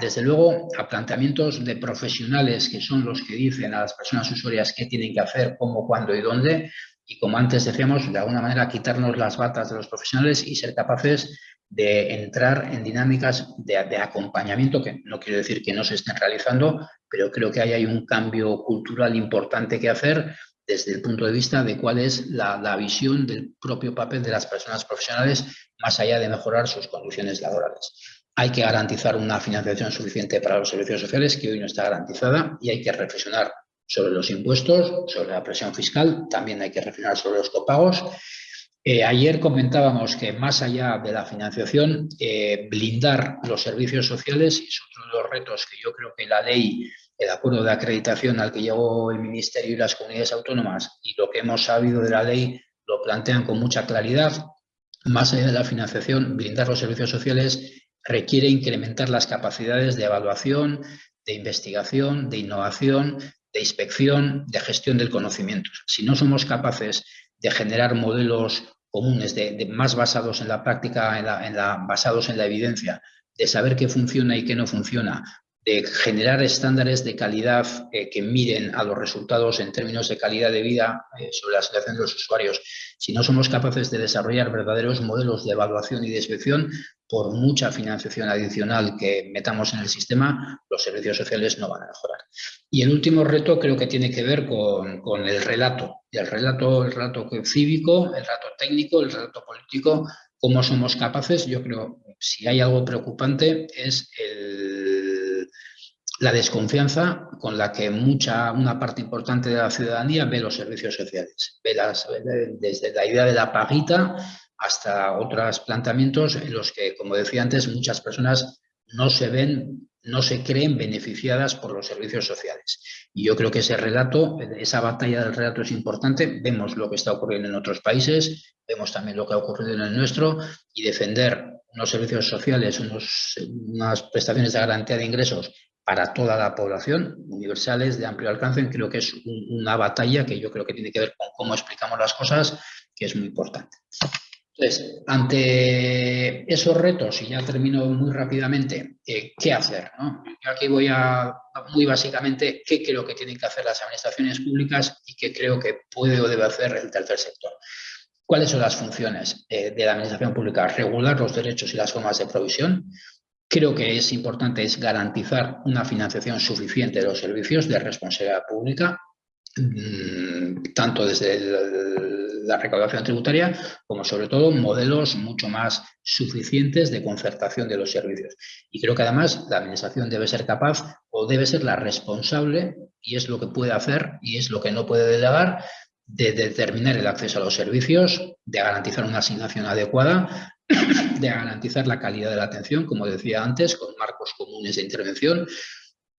B: desde luego, a planteamientos de profesionales que son los que dicen a las personas usuarias qué tienen que hacer, cómo, cuándo y dónde, y como antes decíamos, de alguna manera quitarnos las batas de los profesionales y ser capaces de entrar en dinámicas de, acompañamiento, que no quiero decir que no se estén realizando, pero creo que ahí hay un cambio cultural importante que hacer desde el punto de vista de cuál es la, la visión del propio papel de las personas profesionales, más allá de mejorar sus condiciones laborales. Hay que garantizar una financiación suficiente para los servicios sociales que hoy no está garantizada y hay que reflexionar sobre los impuestos, sobre la presión fiscal, también hay que reflexionar sobre los copagos. Eh, ayer comentábamos que más allá de la financiación, eh, blindar los servicios sociales es otro de los retos que yo creo que la ley, el acuerdo de acreditación al que llegó el Ministerio y las comunidades autónomas y lo que hemos sabido de la ley lo plantean con mucha claridad. Más allá de la financiación, blindar los servicios sociales requiere incrementar las capacidades de evaluación, de investigación, de innovación, de inspección, de gestión del conocimiento. Si no somos capaces de generar modelos comunes, de, más basados en la práctica, en la, basados en la evidencia, de saber qué funciona y qué no funciona, de generar estándares de calidad eh, que miren a los resultados en términos de calidad de vida eh, sobre la situación de los usuarios. Si no somos capaces de desarrollar verdaderos modelos de evaluación y de inspección, por mucha financiación adicional que metamos en el sistema, los servicios sociales no van a mejorar. Y el último reto creo que tiene que ver con, el relato. El relato, el relato cívico, el relato técnico, el relato político, cómo somos capaces, yo creo, si hay algo preocupante, es la desconfianza con la que mucha, una parte importante de la ciudadanía ve los servicios sociales. Ve desde la idea de la paguita hasta otros planteamientos en los que, como decía antes, muchas personas no se ven, no se creen beneficiadas por los servicios sociales. Y yo creo que ese relato, esa batalla del relato es importante. Vemos lo que está ocurriendo en otros países, vemos también lo que ha ocurrido en el nuestro y defender unos servicios sociales, unas prestaciones de garantía de ingresos para toda la población, universales, de amplio alcance, creo que es una batalla que yo creo que tiene que ver con cómo explicamos las cosas, que es muy importante. Entonces, ante esos retos, y ya termino muy rápidamente, eh, ¿qué hacer? Yo aquí voy a, muy básicamente, qué creo que tienen que hacer las administraciones públicas y qué creo que puede o debe hacer el tercer sector. ¿Cuáles son las funciones eh, de la administración pública? Regular los derechos y las formas de provisión. Creo que es importante es garantizar una financiación suficiente de los servicios de responsabilidad pública, mm, tanto desde la recaudación tributaria, como sobre todo modelos mucho más suficientes de concertación de los servicios. Y creo que además la Administración debe ser capaz o debe ser la responsable, y es lo que puede hacer y es lo que no puede delegar, de determinar el acceso a los servicios, de garantizar una asignación adecuada, de garantizar la calidad de la atención, como decía antes, con marcos comunes de intervención,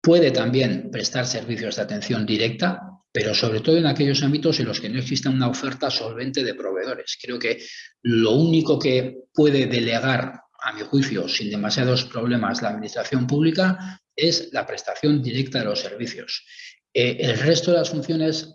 B: Puede también prestar servicios de atención directa, pero sobre todo en aquellos ámbitos en los que no exista una oferta solvente de proveedores. Creo que lo único que puede delegar, a mi juicio, sin demasiados problemas la administración pública, es la prestación directa de los servicios. Eh, el resto de las funciones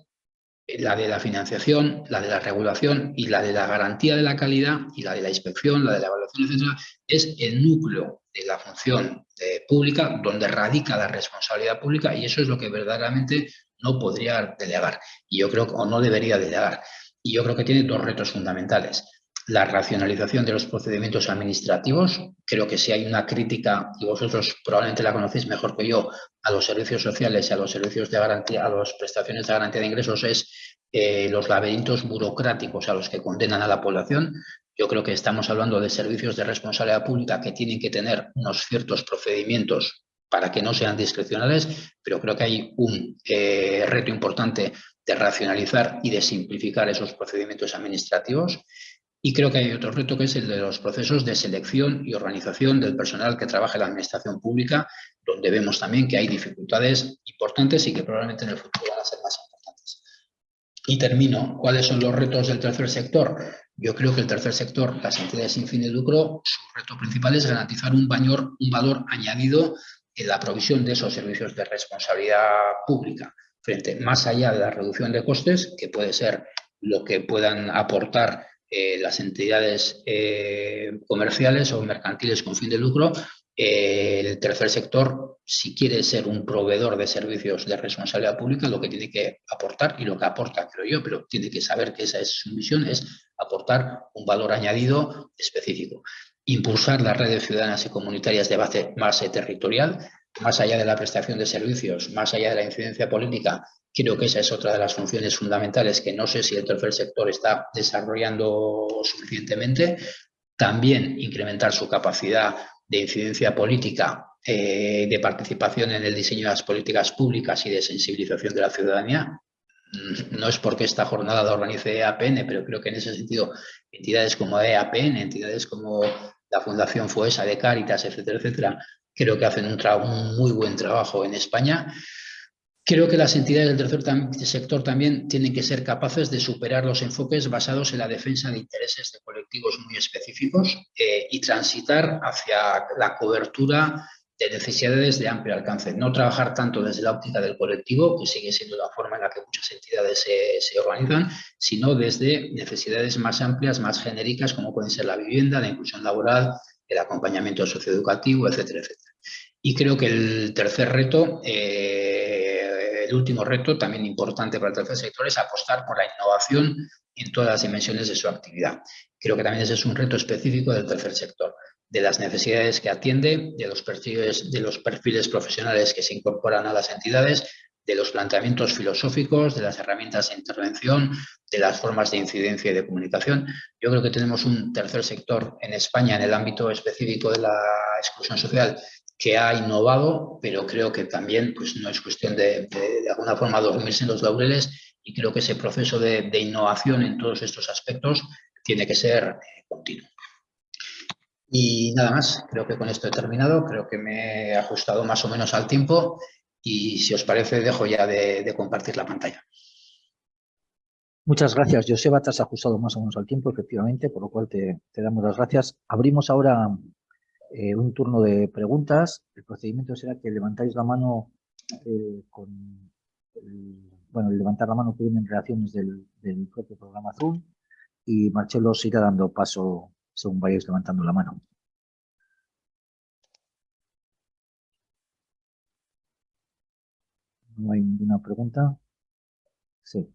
B: la de la financiación, la de la regulación y la de la garantía de la calidad y la de la inspección, la de la evaluación, etcétera, es el núcleo de la función eh, pública donde radica la responsabilidad pública y eso es lo que verdaderamente no podría delegar y yo creo o no debería delegar. Y yo creo que tiene dos retos fundamentales. La racionalización de los procedimientos administrativos. Creo que si hay una crítica, y vosotros probablemente la conocéis mejor que yo, a los servicios sociales y a los servicios de garantía, a las prestaciones de garantía de ingresos, es eh, los laberintos burocráticos a los que condenan a la población. Yo creo que estamos hablando de servicios de responsabilidad pública que tienen que tener unos ciertos procedimientos para que no sean discrecionales, pero creo que hay un eh, reto importante de racionalizar y de simplificar esos procedimientos administrativos. Y creo que hay otro reto que es el de los procesos de selección y organización del personal que trabaja en la administración pública, donde vemos también que hay dificultades importantes y que probablemente en el futuro van a ser más importantes. Y termino. ¿Cuáles son los retos del tercer sector? Yo creo que el tercer sector, las entidades sin fin de lucro, su reto principal es garantizar un, un valor añadido en la provisión de esos servicios de responsabilidad pública, frente más allá de la reducción de costes, que puede ser lo que puedan aportar eh, las entidades eh, comerciales o mercantiles con fin de lucro, eh, el tercer sector, si quiere ser un proveedor de servicios de responsabilidad pública, lo que tiene que aportar, y lo que aporta, creo yo, pero tiene que saber que esa es su misión, es aportar un valor añadido específico. Impulsar las redes ciudadanas y comunitarias de base, base territorial, más allá de la prestación de servicios, más allá de la incidencia política, Creo que esa es otra de las funciones fundamentales que no sé si el tercer sector está desarrollando suficientemente. También incrementar su capacidad de incidencia política, eh, de participación en el diseño de las políticas públicas y de sensibilización de la ciudadanía. Mm, no es porque esta jornada la organice EAPN, pero creo que en ese sentido entidades como EAPN, entidades como la Fundación FUESA de Cáritas, etcétera, etcétera, creo que hacen un, un muy buen trabajo en España. Creo que las entidades del tercer sector también tienen que ser capaces de superar los enfoques basados en la defensa de intereses de colectivos muy específicos eh, y transitar hacia la cobertura de necesidades de amplio alcance. No trabajar tanto desde la óptica del colectivo, que sigue siendo la forma en la que muchas entidades se, se organizan, sino desde necesidades más amplias, más genéricas, como pueden ser la vivienda, la inclusión laboral, el acompañamiento socioeducativo, etcétera, etcétera. Y creo que el tercer reto eh, el último reto, también importante para el tercer sector, es apostar por la innovación en todas las dimensiones de su actividad. Creo que también ese es un reto específico del tercer sector, de las necesidades que atiende, de los perfiles, profesionales que se incorporan a las entidades, de los planteamientos filosóficos, de las herramientas de intervención, de las formas de incidencia y de comunicación. Yo creo que tenemos un tercer sector en España en el ámbito específico de la exclusión social que ha innovado, pero creo que también pues, no es cuestión de, de, alguna forma dormirse en los laureles y creo que ese proceso de, de innovación en todos estos aspectos tiene que ser eh, continuo. Y nada más, creo que con esto he terminado, creo que me he ajustado más o menos al tiempo y si os parece dejo ya de, compartir la pantalla.
A: Muchas gracias, Joseba, te has ajustado más o menos al tiempo, efectivamente, por lo cual te, te damos las gracias. Abrimos ahora eh, un turno de preguntas. El procedimiento será que levantáis la mano eh, con... Bueno, el levantar la mano que viene en reacciones del, del, propio programa Zoom y Marcelo os irá dando paso según vayáis levantando la mano. ¿No hay ninguna pregunta? Sí.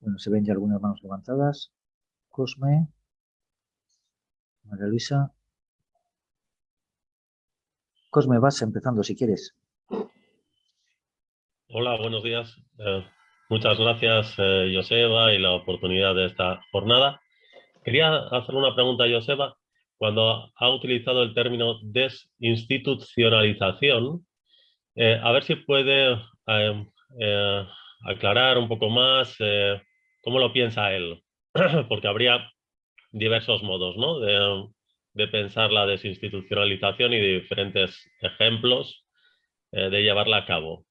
A: Bueno, se ven ya algunas manos levantadas. Cosme. María Luisa. Cosme, vas empezando si quieres.
C: Hola, buenos días. Eh, muchas gracias, eh, Joseba, y la oportunidad de esta jornada. Quería hacer una pregunta a Joseba. Cuando ha utilizado el término desinstitucionalización, eh, a ver si puede aclarar un poco más cómo lo piensa él, porque habría diversos modos ¿no? de, de pensar la desinstitucionalización y de diferentes ejemplos eh, de llevarla a cabo.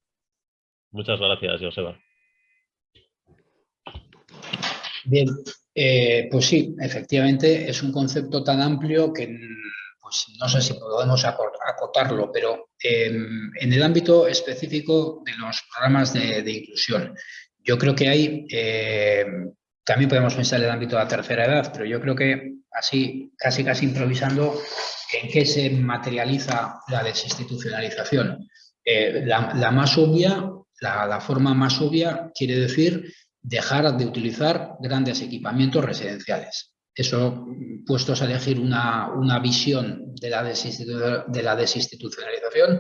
C: Muchas gracias, Joseba.
B: Bien, eh, pues sí, efectivamente es un concepto tan amplio que pues, no sé si podemos acotarlo, pero em, en el ámbito específico de los programas de, inclusión, yo creo que hay, em, también podemos pensar en el ámbito de la tercera edad, pero yo creo que así, casi casi improvisando, ¿en qué se materializa la desinstitucionalización? Eh, la, más obvia, la, forma más obvia quiere decir dejar de utilizar grandes equipamientos residenciales. Eso, puestos a elegir una, visión de la, de la desinstitucionalización,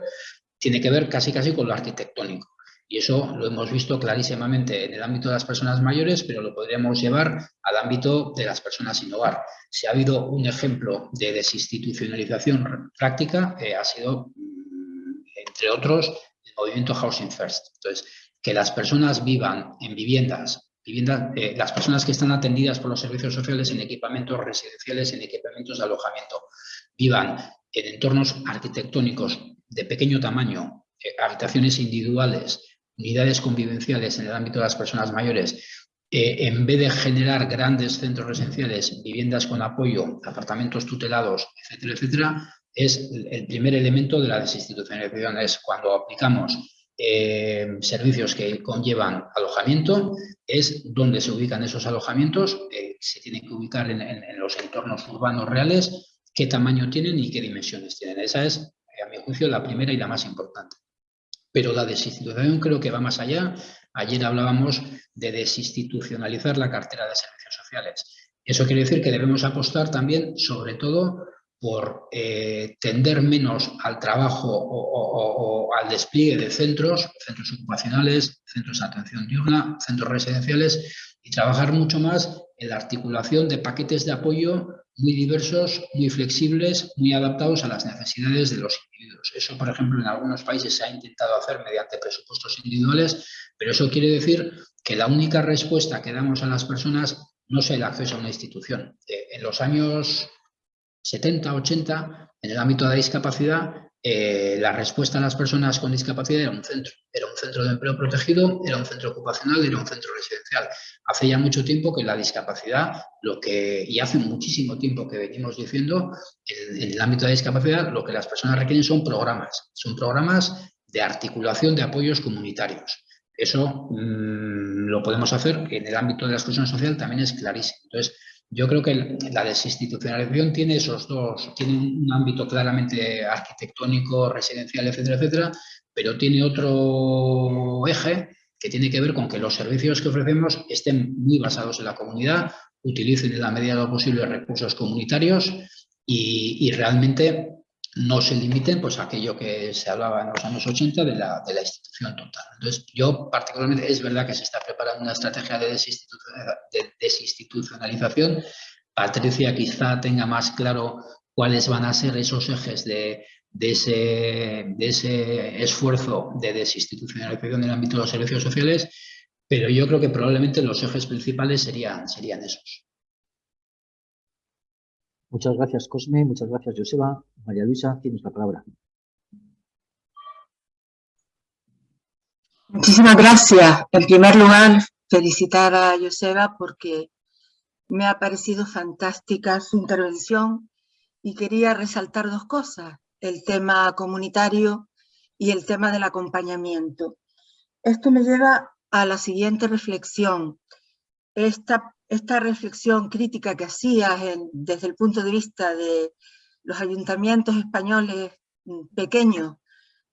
B: tiene que ver casi casi con lo arquitectónico. Y eso lo hemos visto clarísimamente en el ámbito de las personas mayores, pero lo podríamos llevar al ámbito de las personas sin hogar. Si ha habido un ejemplo de desinstitucionalización práctica, eh, ha sido, mm, entre otros, el movimiento Housing First. Entonces, que las personas vivan en viviendas, viviendas eh, las personas que están atendidas por los servicios sociales en equipamientos residenciales, en equipamientos de alojamiento, vivan en entornos arquitectónicos de pequeño tamaño, eh, habitaciones individuales, unidades convivenciales en el ámbito de las personas mayores, eh, en vez de generar grandes centros residenciales, viviendas con apoyo, apartamentos tutelados, etcétera, etcétera, es el primer elemento de la desinstitucionalización, es cuando aplicamos eh, servicios que conllevan alojamiento, es donde se ubican esos alojamientos, eh, se tienen que ubicar en, en, los entornos urbanos reales, qué tamaño tienen y qué dimensiones tienen. Esa es, a mi juicio, la primera y la más importante. Pero la desinstitucionalización creo que va más allá. Ayer hablábamos de desinstitucionalizar la cartera de servicios sociales. Eso quiere decir que debemos apostar también, sobre todo, por eh, tender menos al trabajo o, al despliegue de centros, centros ocupacionales, centros de atención diurna, centros residenciales y trabajar mucho más en la articulación de paquetes de apoyo muy diversos, muy flexibles, muy adaptados a las necesidades de los individuos. Eso, por ejemplo, en algunos países se ha intentado hacer mediante presupuestos individuales, pero eso quiere decir que la única respuesta que damos a las personas no es el acceso a una institución. Eh, en los años 70, 80, en el ámbito de la discapacidad, eh, la respuesta a las personas con discapacidad era un centro. Era un centro de empleo protegido, era un centro ocupacional, era un centro residencial. Hace ya mucho tiempo que la discapacidad, lo que, y hace muchísimo tiempo que venimos diciendo, en, el ámbito de la discapacidad, lo que las personas requieren son programas. Son programas de articulación de apoyos comunitarios. Eso mm, lo podemos hacer, en el ámbito de la exclusión social también es clarísimo. Entonces, yo creo que la desinstitucionalización tiene esos dos, tiene un ámbito claramente arquitectónico, residencial, etcétera, etcétera, pero tiene otro eje que tiene que ver con que los servicios que ofrecemos estén muy basados en la comunidad, utilicen en la medida de lo posible recursos comunitarios y realmente no se limiten pues, a aquello que se hablaba en los años 80 de la, de la institución total. Entonces, yo particularmente, es verdad que se está preparando una estrategia de, desinstitucionalización. Patricia quizá tenga más claro cuáles van a ser esos ejes de, de, ese, de ese esfuerzo de desinstitucionalización en el ámbito de los servicios sociales, pero yo creo que probablemente los ejes principales serían, serían esos.
A: Muchas gracias, Cosme. Muchas gracias, Joseba. María Luisa, tienes la palabra.
D: Muchísimas gracias. En primer lugar, felicitar a Joseba porque me ha parecido fantástica su intervención y quería resaltar dos cosas, el tema comunitario y el tema del acompañamiento. Esto me lleva a la siguiente reflexión. Esta esta reflexión crítica que hacías desde el punto de vista de los ayuntamientos españoles mm, pequeños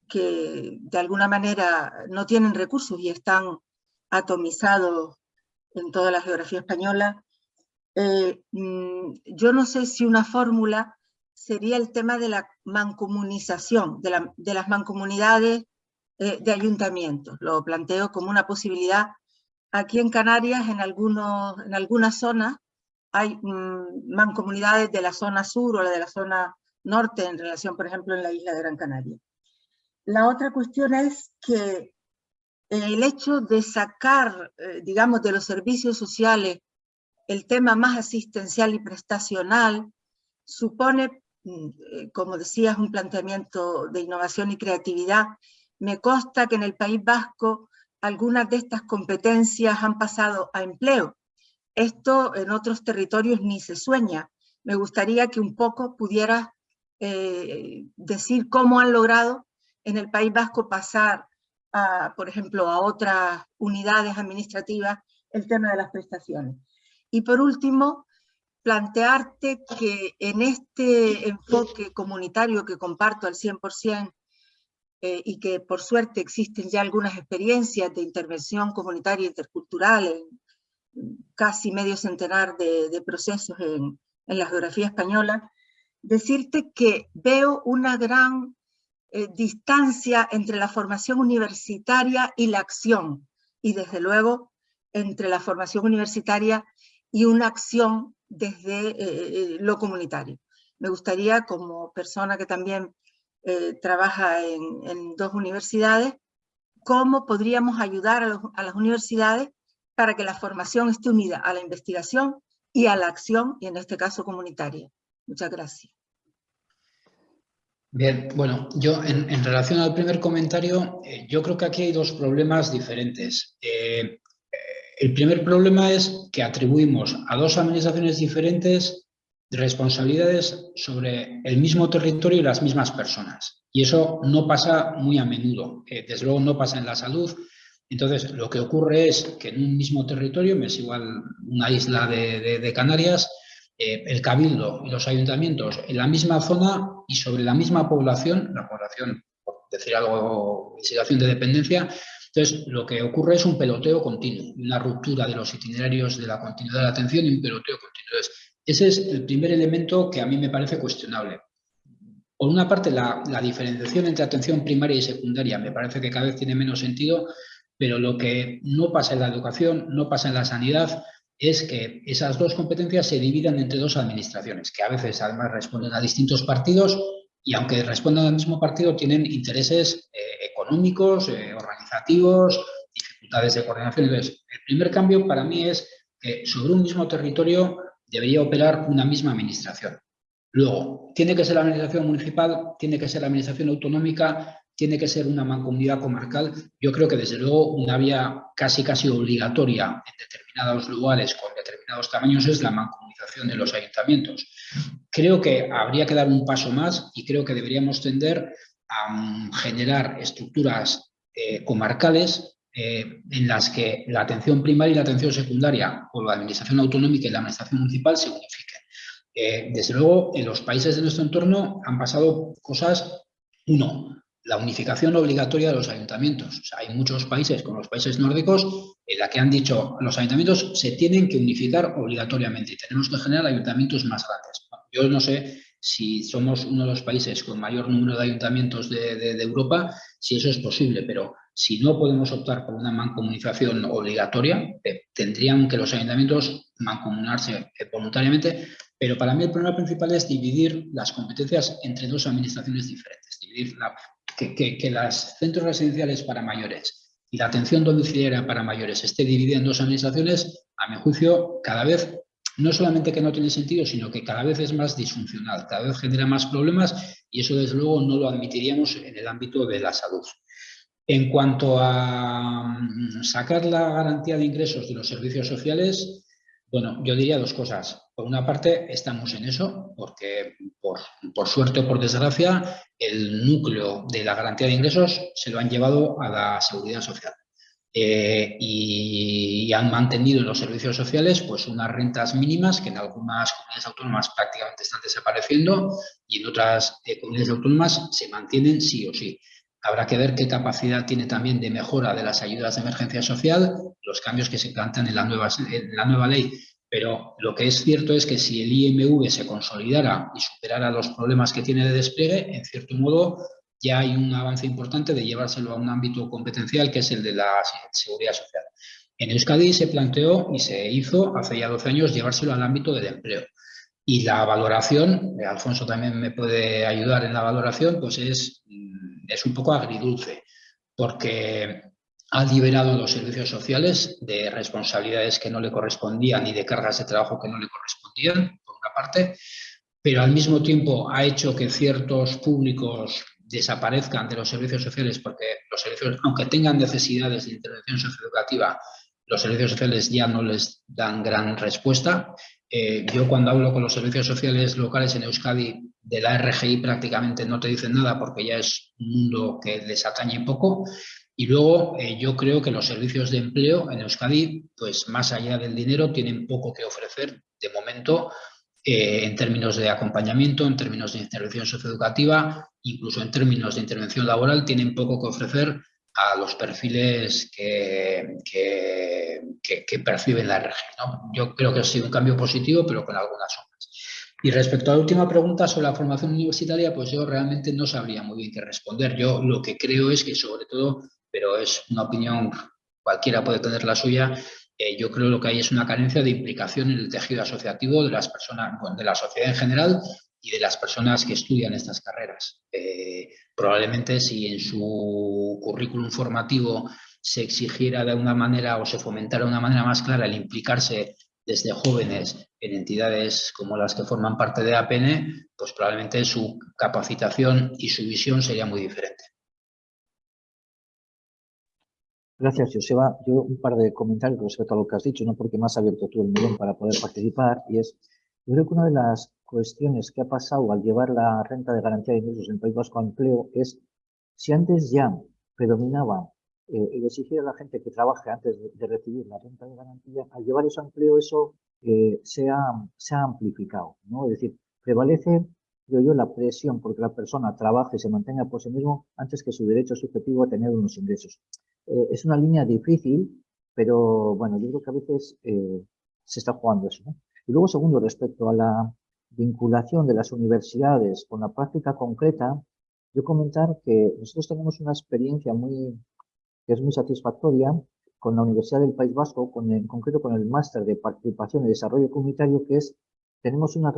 D: que de alguna manera no tienen recursos y están atomizados en toda la geografía española, eh, mm, yo no sé si una fórmula sería el tema de la mancomunización, de, las mancomunidades eh, de ayuntamientos. Lo planteo como una posibilidad Aquí en Canarias, en, algunos, en algunas zonas, hay mm, mancomunidades de la zona sur o de la zona norte en relación, por ejemplo, en la isla de Gran Canaria. La otra cuestión es que el hecho de sacar, eh, digamos, de los servicios sociales el tema más asistencial y prestacional supone mm, eh, como decías, un planteamiento de innovación y creatividad. Me consta que en el País Vasco algunas de estas competencias han pasado a empleo. Esto en otros territorios ni se sueña. Me gustaría que un poco pudieras eh, decir cómo han logrado en el País Vasco pasar, a, por ejemplo, a otras unidades administrativas el tema de las prestaciones. Y por último, plantearte que en este enfoque comunitario que comparto al 100% eh, y que por suerte existen ya algunas experiencias de intervención comunitaria intercultural en casi medio centenar de, procesos en, en, la geografía española, decirte que veo una gran eh, distancia entre la formación universitaria y la acción, y desde luego entre la formación universitaria y una acción desde eh, lo comunitario. Me gustaría, como persona que también eh, trabaja en, dos universidades, cómo podríamos ayudar a, las universidades para que la formación esté unida a la investigación y a la acción, y en este caso comunitaria. Muchas gracias.
B: Bien, bueno, yo en, relación al primer comentario, eh, yo creo que aquí hay dos problemas diferentes. el primer problema es que atribuimos a dos administraciones diferentes responsabilidades sobre el mismo territorio y las mismas personas. Y eso no pasa muy a menudo, eh, desde luego no pasa en la salud. Entonces, lo que ocurre es que en un mismo territorio, me es igual una isla de, Canarias, eh, el cabildo y los ayuntamientos en la misma zona y sobre la misma población, la población, por decir algo, en situación de dependencia, entonces lo que ocurre es un peloteo continuo, una ruptura de los itinerarios de la continuidad de la atención y un peloteo continuo. Ese es el primer elemento que a mí me parece cuestionable. Por una parte, la, diferenciación entre atención primaria y secundaria me parece que cada vez tiene menos sentido, pero lo que no pasa en la educación, no pasa en la sanidad, es que esas dos competencias se dividan entre dos administraciones, que a veces además responden a distintos partidos y aunque respondan al mismo partido tienen intereses eh, económicos, eh, organizativos, dificultades de coordinación. Entonces, el primer cambio para mí es que sobre un mismo territorio debería operar una misma administración. Luego, tiene que ser la administración municipal, tiene que ser la administración autonómica, tiene que ser una mancomunidad comarcal. Yo creo que desde luego una vía casi casi obligatoria en determinados lugares con determinados tamaños es la mancomunización de los ayuntamientos. Creo que habría que dar un paso más y creo que deberíamos tender a mm, generar estructuras eh, comarcales eh, en las que la atención primaria y la atención secundaria, o la administración autonómica y la administración municipal se unifiquen. Eh, desde luego, en los países de nuestro entorno han pasado cosas, uno, la unificación obligatoria de los ayuntamientos. hay muchos países, como los países nórdicos, en la que han dicho los ayuntamientos se tienen que unificar obligatoriamente y tenemos que generar ayuntamientos más grandes. Yo no sé si somos uno de los países con mayor número de ayuntamientos de Europa, si eso es posible, pero si no podemos optar por una mancomunización obligatoria, eh, tendrían que los ayuntamientos mancomunarse eh, voluntariamente, pero para mí el problema principal es dividir las competencias entre dos administraciones diferentes, dividir que, que, los centros residenciales para mayores y la atención domiciliaria para mayores esté dividida en dos administraciones, a mi juicio, cada vez no solamente que no tiene sentido, sino que cada vez es más disfuncional, cada vez genera más problemas y eso desde luego no lo admitiríamos en el ámbito de la salud. En cuanto a mm, sacar la garantía de ingresos de los servicios sociales, bueno, yo diría dos cosas. Por una parte, estamos en eso, porque por, suerte o por desgracia, el núcleo de la garantía de ingresos se lo han llevado a la seguridad social. Eh, y, han mantenido en los servicios sociales pues unas rentas mínimas que en algunas comunidades autónomas prácticamente están desapareciendo y en otras eh, comunidades autónomas se mantienen sí o sí. Habrá que ver qué capacidad tiene también de mejora de las ayudas de emergencia social, los cambios que se plantean en la nueva, en la nueva ley. Pero lo que es cierto es que si el IMV se consolidara y superara los problemas que tiene de despliegue, en cierto modo ya hay un avance importante de llevárselo a un ámbito competencial que es el de la seguridad social. En Euskadi se planteó y se hizo hace ya 12 años llevárselo al ámbito del empleo. Y la valoración, Alfonso también me puede ayudar en la valoración, pues es es un poco agridulce, porque ha liberado los servicios sociales de responsabilidades que no le correspondían y de cargas de trabajo que no le correspondían, por una parte, pero al mismo tiempo ha hecho que ciertos públicos desaparezcan de los servicios sociales porque los servicios, aunque tengan necesidades de intervención socioeducativa, los servicios sociales ya no les dan gran respuesta. Eh, yo cuando hablo con los servicios sociales locales en Euskadi de la RGI prácticamente no te dicen nada porque ya es un mundo que les atañe poco. Y luego eh, yo creo que los servicios de empleo en Euskadi, pues más allá del dinero, tienen poco que ofrecer de momento eh, en términos de acompañamiento, en términos de intervención socioeducativa, incluso en términos de intervención laboral, tienen poco que ofrecer a los perfiles que, perciben la región. Yo creo que ha sido un cambio positivo, pero con algunas sombras. Y respecto a la última pregunta sobre la formación universitaria, pues yo realmente no sabría muy bien qué responder. Yo lo que creo es que sobre todo, pero es una opinión, cualquiera puede tener la suya, eh, yo creo que lo que hay es una carencia de implicación en el tejido asociativo de las personas, de la sociedad en general y de las personas que estudian estas carreras. Eh, probablemente si en su currículum formativo se exigiera de una manera o se fomentara de una manera más clara el implicarse desde jóvenes en entidades como las que forman parte de APN, pues probablemente su capacitación y su visión sería muy diferente.
A: Gracias, Joseba. Yo un par de comentarios respecto a lo que has dicho, no porque más abierto tú el melón para poder participar, y es, yo creo que una de las cuestiones que ha pasado al llevar la renta de garantía de ingresos en País Vasco a empleo es, si antes ya predominaba eh, el exigir a la gente que trabaje antes de, recibir la renta de garantía, al llevar eso a empleo, eso eh, se, ha, amplificado, ¿no? Es decir, prevalece, creo yo, la presión porque la persona trabaje se mantenga por sí mismo antes que su derecho subjetivo a tener unos ingresos. Eh, es una línea difícil, pero bueno, yo creo que a veces se está jugando eso, ¿no? Y luego, segundo, respecto a la vinculación de las universidades con la práctica concreta, yo comentar que nosotros tenemos una experiencia muy, que es muy satisfactoria con la Universidad del País Vasco, con, en concreto con el máster de participación y desarrollo comunitario, que es, tenemos una,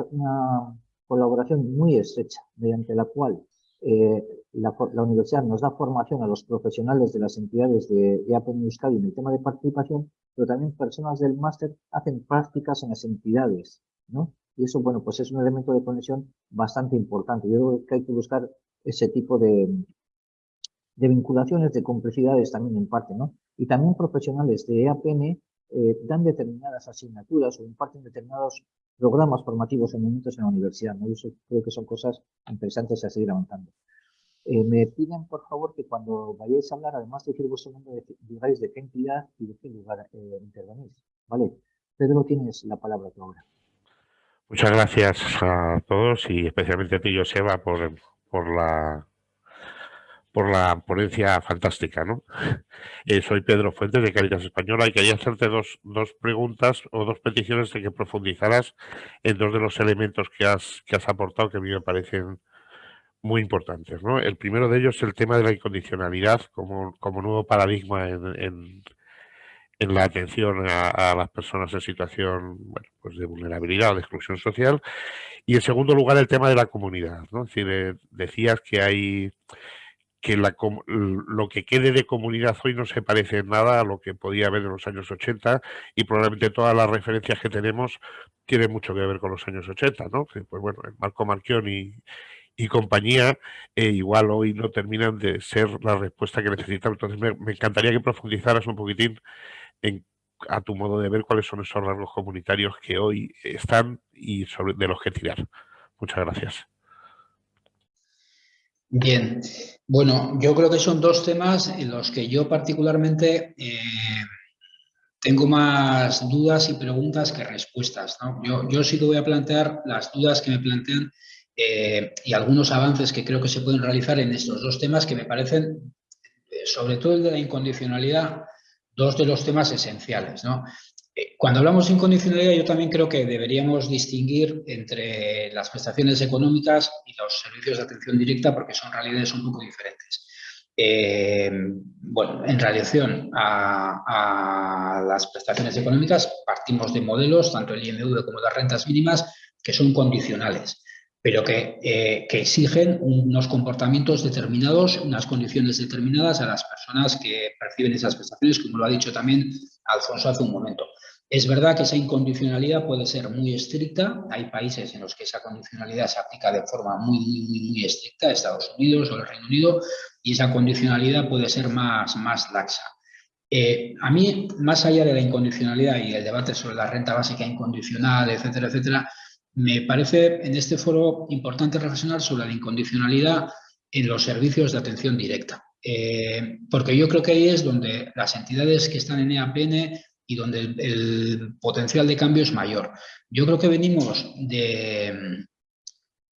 A: colaboración muy estrecha, mediante la cual eh, la, universidad nos da formación a los profesionales de las entidades de, de APN Euskadi en el tema de participación, pero también personas del máster hacen prácticas en las entidades, ¿no? Y eso, bueno, pues es un elemento de conexión bastante importante. Yo creo que hay que buscar ese tipo de, de vinculaciones, de complicidades también en parte, ¿no? Y también profesionales de EAPN eh, dan determinadas asignaturas o imparten determinados programas formativos en momentos en la universidad, ¿no? Y eso creo que son cosas interesantes a seguir avanzando. Eh, me piden, por favor, que cuando vayáis a hablar, además de decir vuestro nombre, digáis de qué entidad y de qué lugar eh, intervenís. ¿Vale? Pedro, tienes la palabra tú ahora.
E: Muchas gracias a todos y especialmente a ti, Joseba, por, por la por la ponencia fantástica, ¿no? Eh, soy Pedro Fuentes de Caritas Española y quería hacerte dos, dos preguntas o dos peticiones de que profundizaras en dos de los elementos que has, que has aportado que a mí me parecen muy importantes, ¿no? El primero de ellos es el tema de la incondicionalidad como, como nuevo paradigma en, en la atención a, las personas en situación pues de vulnerabilidad o de exclusión social. Y en segundo lugar, el tema de la comunidad. ¿no? Es eh, decías que hay que la, lo que quede de comunidad hoy no se parece en nada a lo que podía haber en los años 80 y probablemente todas las referencias que tenemos tienen mucho que ver con los años 80, ¿no? Pues bueno, Marco Marchión y, y compañía, eh, igual hoy no terminan de ser la respuesta que necesitamos. Entonces me, encantaría que profundizaras un poquitín en, a tu modo de ver cuáles son esos rasgos comunitarios que hoy están y sobre, de los que tirar. Muchas gracias.
B: Bien, bueno, yo creo que son dos temas en los que yo particularmente eh, tengo más dudas y preguntas que respuestas. Yo, yo sí que voy a plantear las dudas que me plantean eh, y algunos avances que creo que se pueden realizar en estos dos temas que me parecen, eh, sobre todo el de la incondicionalidad, dos de los temas esenciales. Eh, cuando hablamos de incondicionalidad, yo también creo que deberíamos distinguir entre las prestaciones económicas y los servicios de atención directa porque son realidades un poco diferentes. bueno, en relación a, a, las prestaciones económicas, partimos de modelos, tanto el IMV como las rentas mínimas, que son condicionales pero que, eh, que, exigen unos comportamientos determinados, unas condiciones determinadas a las personas que perciben esas prestaciones, como lo ha dicho también Alfonso hace un momento. Es verdad que esa incondicionalidad puede ser muy estricta. Hay países en los que esa condicionalidad se aplica de forma muy, muy, muy estricta, Estados Unidos o el Reino Unido, y esa condicionalidad puede ser más, más laxa. Eh, a mí, más allá de la incondicionalidad y el debate sobre la renta básica incondicional, etcétera, etcétera, me parece en este foro importante reflexionar sobre la incondicionalidad en los servicios de atención directa. Eh, porque yo creo que ahí es donde las entidades que están en EAPN y donde el, potencial de cambio es mayor. Yo creo que venimos de...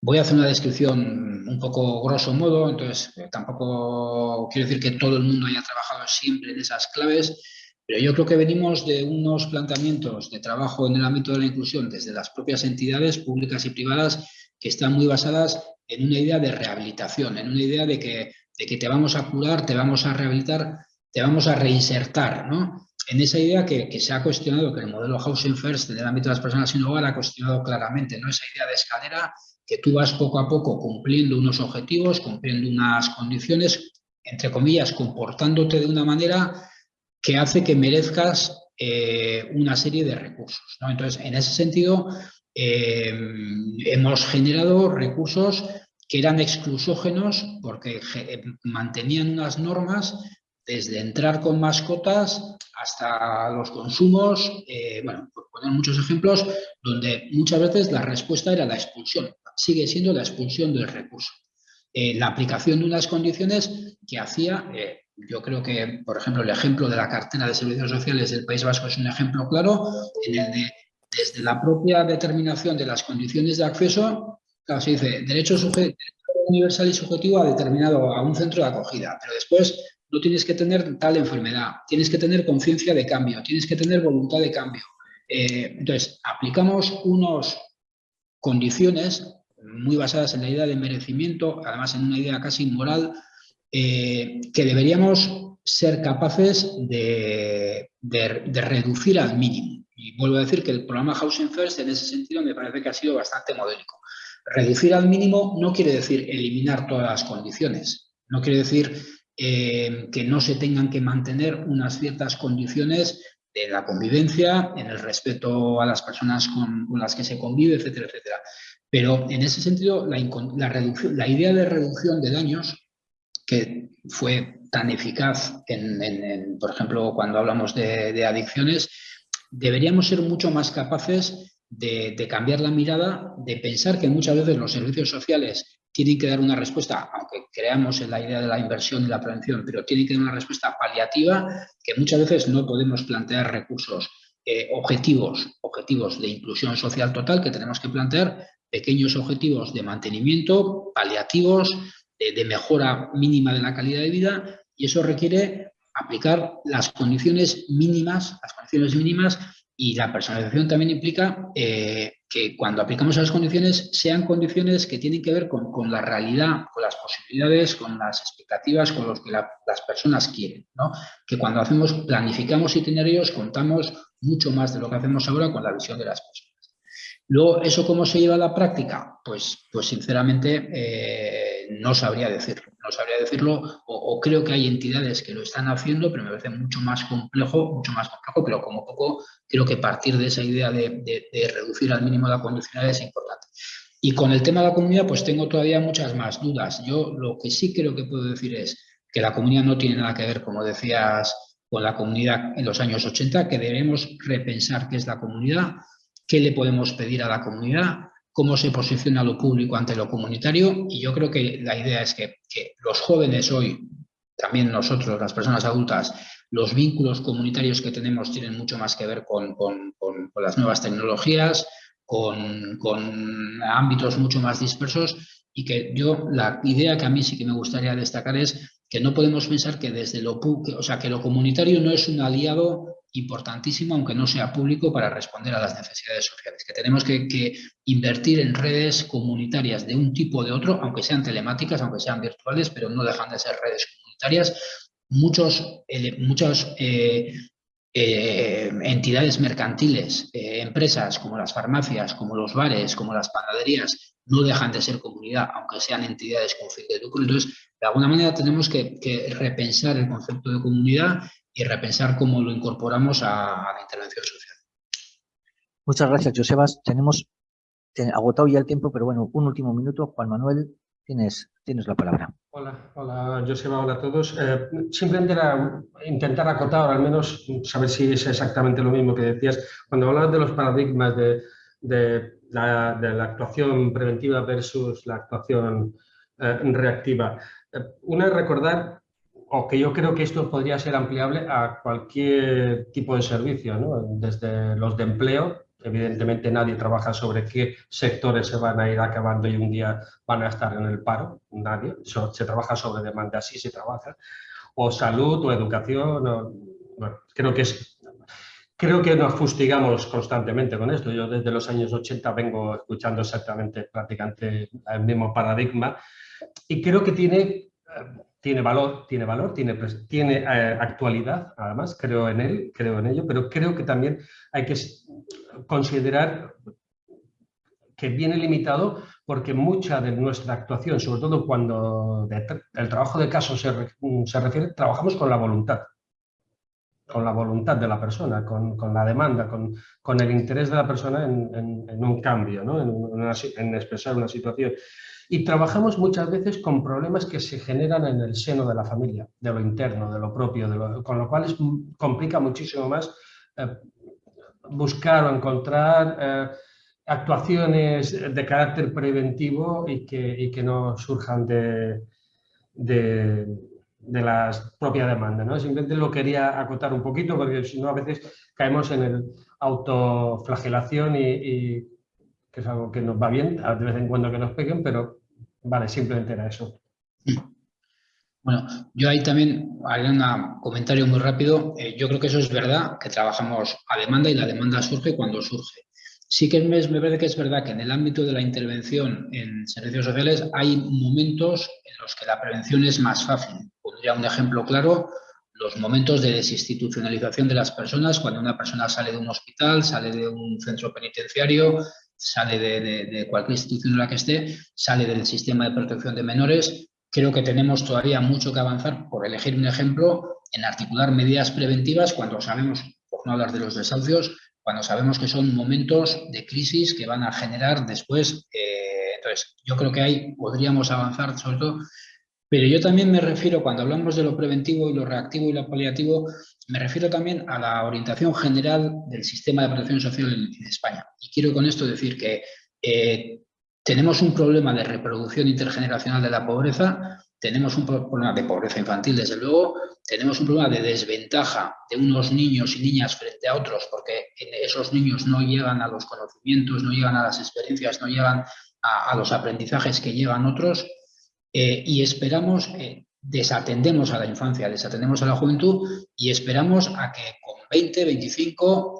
B: Voy a hacer una descripción un poco grosso modo, entonces eh, tampoco quiero decir que todo el mundo haya trabajado siempre en esas claves, pero yo creo que venimos de unos planteamientos de trabajo en el ámbito de la inclusión desde las propias entidades públicas y privadas que están muy basadas en una idea de rehabilitación, en una idea de que, de que te vamos a curar, te vamos a rehabilitar, te vamos a reinsertar, ¿no? En esa idea que, se ha cuestionado, que el modelo Housing First en el ámbito de las personas sin hogar ha cuestionado claramente, ¿no? esa idea de escalera que tú vas poco a poco cumpliendo unos objetivos, cumpliendo unas condiciones, entre comillas, comportándote de una manera que hace que merezcas eh, una serie de recursos. Entonces, en ese sentido, eh, hemos generado recursos que eran exclusógenos porque mantenían unas normas desde entrar con mascotas hasta los consumos, eh, bueno, por poner muchos ejemplos, donde muchas veces la respuesta era la expulsión, sigue siendo la expulsión del recurso. Eh, la aplicación de unas condiciones que hacía, eh, yo creo que, por ejemplo, el ejemplo de la cartera de servicios sociales del País Vasco es un ejemplo claro, en el de, desde la propia determinación de las condiciones de acceso, claro, se dice derecho universal y subjetivo a determinado a un centro de acogida, pero después no tienes que tener tal enfermedad, tienes que tener conciencia de cambio, tienes que tener voluntad de cambio. Eh, entonces, aplicamos unas condiciones muy basadas en la idea de merecimiento, además en una idea casi moral, eh, que deberíamos ser capaces de, reducir al mínimo. Y vuelvo a decir que el programa Housing First en ese sentido me parece que ha sido bastante modélico. Reducir al mínimo no quiere decir eliminar todas las condiciones, no quiere decir eh, que no se tengan que mantener unas ciertas condiciones de la convivencia, en el respeto a las personas con, las que se convive, etcétera, etcétera. Pero en ese sentido, la, idea de reducción de daños, que fue tan eficaz, en, por ejemplo, cuando hablamos de, adicciones, deberíamos ser mucho más capaces de, cambiar la mirada, de pensar que muchas veces los servicios sociales tienen que dar una respuesta, aunque creamos en la idea de la inversión y la prevención, pero tienen que dar una respuesta paliativa que muchas veces no podemos plantear recursos eh, objetivos, objetivos de inclusión social total, que tenemos que plantear pequeños objetivos de mantenimiento, paliativos, de mejora mínima de la calidad de vida, y eso requiere aplicar las condiciones mínimas, las condiciones mínimas y la personalización también implica eh, que cuando aplicamos esas condiciones sean condiciones que tienen que ver con, la realidad, con las posibilidades, con las expectativas, con lo que las personas quieren. ¿no? Que cuando hacemos, planificamos itinerarios, contamos mucho más de lo que hacemos ahora con la visión de las personas. Luego, ¿eso cómo se lleva a la práctica? Pues, pues sinceramente, eh, no sabría decirlo. No sabría decirlo, o, creo que hay entidades que lo están haciendo, pero me parece mucho más complejo, mucho más complejo, pero como poco creo que partir de esa idea de, reducir al mínimo la condicionalidad es importante. Y con el tema de la comunidad, pues tengo todavía muchas más dudas. Yo lo que sí creo que puedo decir es que la comunidad no tiene nada que ver, como decías, con la comunidad en los años 80, que debemos repensar qué es la comunidad, qué le podemos pedir a la comunidad, cómo se posiciona lo público ante lo comunitario. Y yo creo que la idea es que, los jóvenes hoy, también nosotros, las personas adultas, los vínculos comunitarios que tenemos tienen mucho más que ver con, las nuevas tecnologías, con, ámbitos mucho más dispersos. Y que yo, la idea que a mí sí que me gustaría destacar es que no podemos pensar que desde lo, o sea, que lo comunitario no es un aliado importantísimo, aunque no sea público, para responder a las necesidades sociales, que tenemos que, invertir en redes comunitarias de un tipo o de otro, aunque sean telemáticas, aunque sean virtuales, pero no dejan de ser redes comunitarias. Muchos, eh, muchas eh, eh, entidades mercantiles, empresas como las farmacias, como los bares, como las panaderías, no dejan de ser comunidad, aunque sean entidades con fin de lucro. Entonces, de alguna manera tenemos que repensar el concepto de comunidad y repensar cómo lo incorporamos a, la intervención social.
A: Muchas gracias, Josebas. Tenemos agotado ya el tiempo, pero bueno, un último minuto. Juan Manuel, tienes, tienes la palabra.
F: Hola, hola Joseba, hola a todos. Eh, simplemente era intentar acotar, o al menos saber si es exactamente lo mismo que decías, cuando hablabas de los paradigmas de, de, la, de la, actuación preventiva versus la actuación eh, reactiva. Eh, una es recordar, o que yo creo que esto podría ser ampliable a cualquier tipo de servicio, ¿no? desde los de empleo, Evidentemente nadie trabaja sobre qué sectores se van a ir acabando y un día van a estar en el paro, nadie. Se trabaja sobre demanda, así se trabaja. O salud o educación, bueno, creo que es... Creo que nos fustigamos constantemente con esto. Yo desde los años 80 vengo escuchando exactamente prácticamente el mismo paradigma y creo que tiene eh, tiene valor, tiene valor, tiene, tiene eh, actualidad, además, creo en él, creo en ello, pero creo que también hay que considerar que viene limitado porque mucha de nuestra actuación, sobre todo cuando el trabajo de caso se, se, refiere, trabajamos con la voluntad, con la voluntad de la persona, con, con la demanda, con, con, el interés de la persona en, un cambio, ¿no? en expresar una situación. Y trabajamos muchas veces con problemas que se generan en el seno de la familia, de lo interno, de lo propio, con lo cual es, complica muchísimo más eh, buscar o encontrar eh, actuaciones de carácter preventivo y que, y que no surjan de, de, de la propia demanda. ¿no? Simplemente lo quería acotar un poquito porque si no a veces caemos en el autoflagelación y, y que es algo que nos va bien, de vez en cuando que nos peguen, pero Vale, simplemente era eso.
B: Bueno, yo ahí también haré un comentario muy rápido. Eh, yo creo que eso es verdad, que trabajamos a demanda y la demanda surge cuando surge. Sí que me, me parece que es verdad que en el ámbito de la intervención en servicios sociales hay momentos en los que la prevención es más fácil. Pondría un ejemplo claro, los momentos de desinstitucionalización de las personas, cuando una persona sale de un hospital, sale de un centro penitenciario, sale de, cualquier institución en la que esté, sale del sistema de protección de menores. Creo que tenemos todavía mucho que avanzar, por elegir un ejemplo, en articular medidas preventivas cuando sabemos, por no hablar de los desahucios, cuando sabemos que son momentos de crisis que van a generar después. Eh, entonces, yo creo que ahí podríamos avanzar, sobre todo pero yo también me refiero, cuando hablamos de lo preventivo y lo reactivo y lo paliativo, me refiero también a la orientación general del sistema de protección social en, España. Y quiero con esto decir que eh, tenemos un problema de reproducción intergeneracional de la pobreza, tenemos un problema de pobreza infantil, desde luego, tenemos un problema de desventaja de unos niños y niñas frente a otros, porque esos niños no llegan a los conocimientos, no llegan a las experiencias, no llegan a, los aprendizajes que llegan otros, eh, y esperamos, eh, desatendemos a la infancia, desatendemos a la juventud y esperamos a que con 20, 25,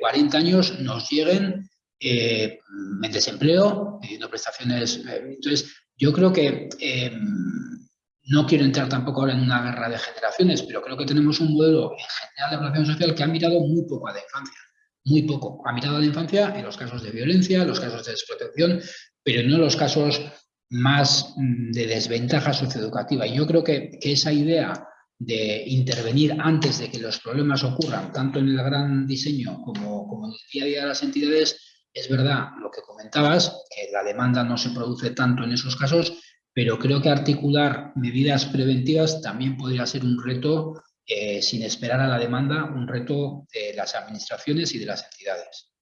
B: 40 años nos lleguen eh, en desempleo, pidiendo prestaciones. entonces, yo creo que no quiero entrar tampoco ahora en una guerra de generaciones, pero creo que tenemos un modelo en general de protección social que ha mirado muy poco a la infancia muy poco. Ha mirado a la infancia en los casos de violencia, en los casos de desprotección, pero no en los casos más mm, de desventaja socioeducativa. Y yo creo que, esa idea de intervenir antes de que los problemas ocurran, tanto en el gran diseño como, como en el día a día de las entidades, es verdad lo que comentabas, que la demanda no se produce tanto en esos casos, pero creo que articular medidas preventivas también podría ser un reto, eh, sin esperar a la demanda, un reto de las administraciones y de las entidades.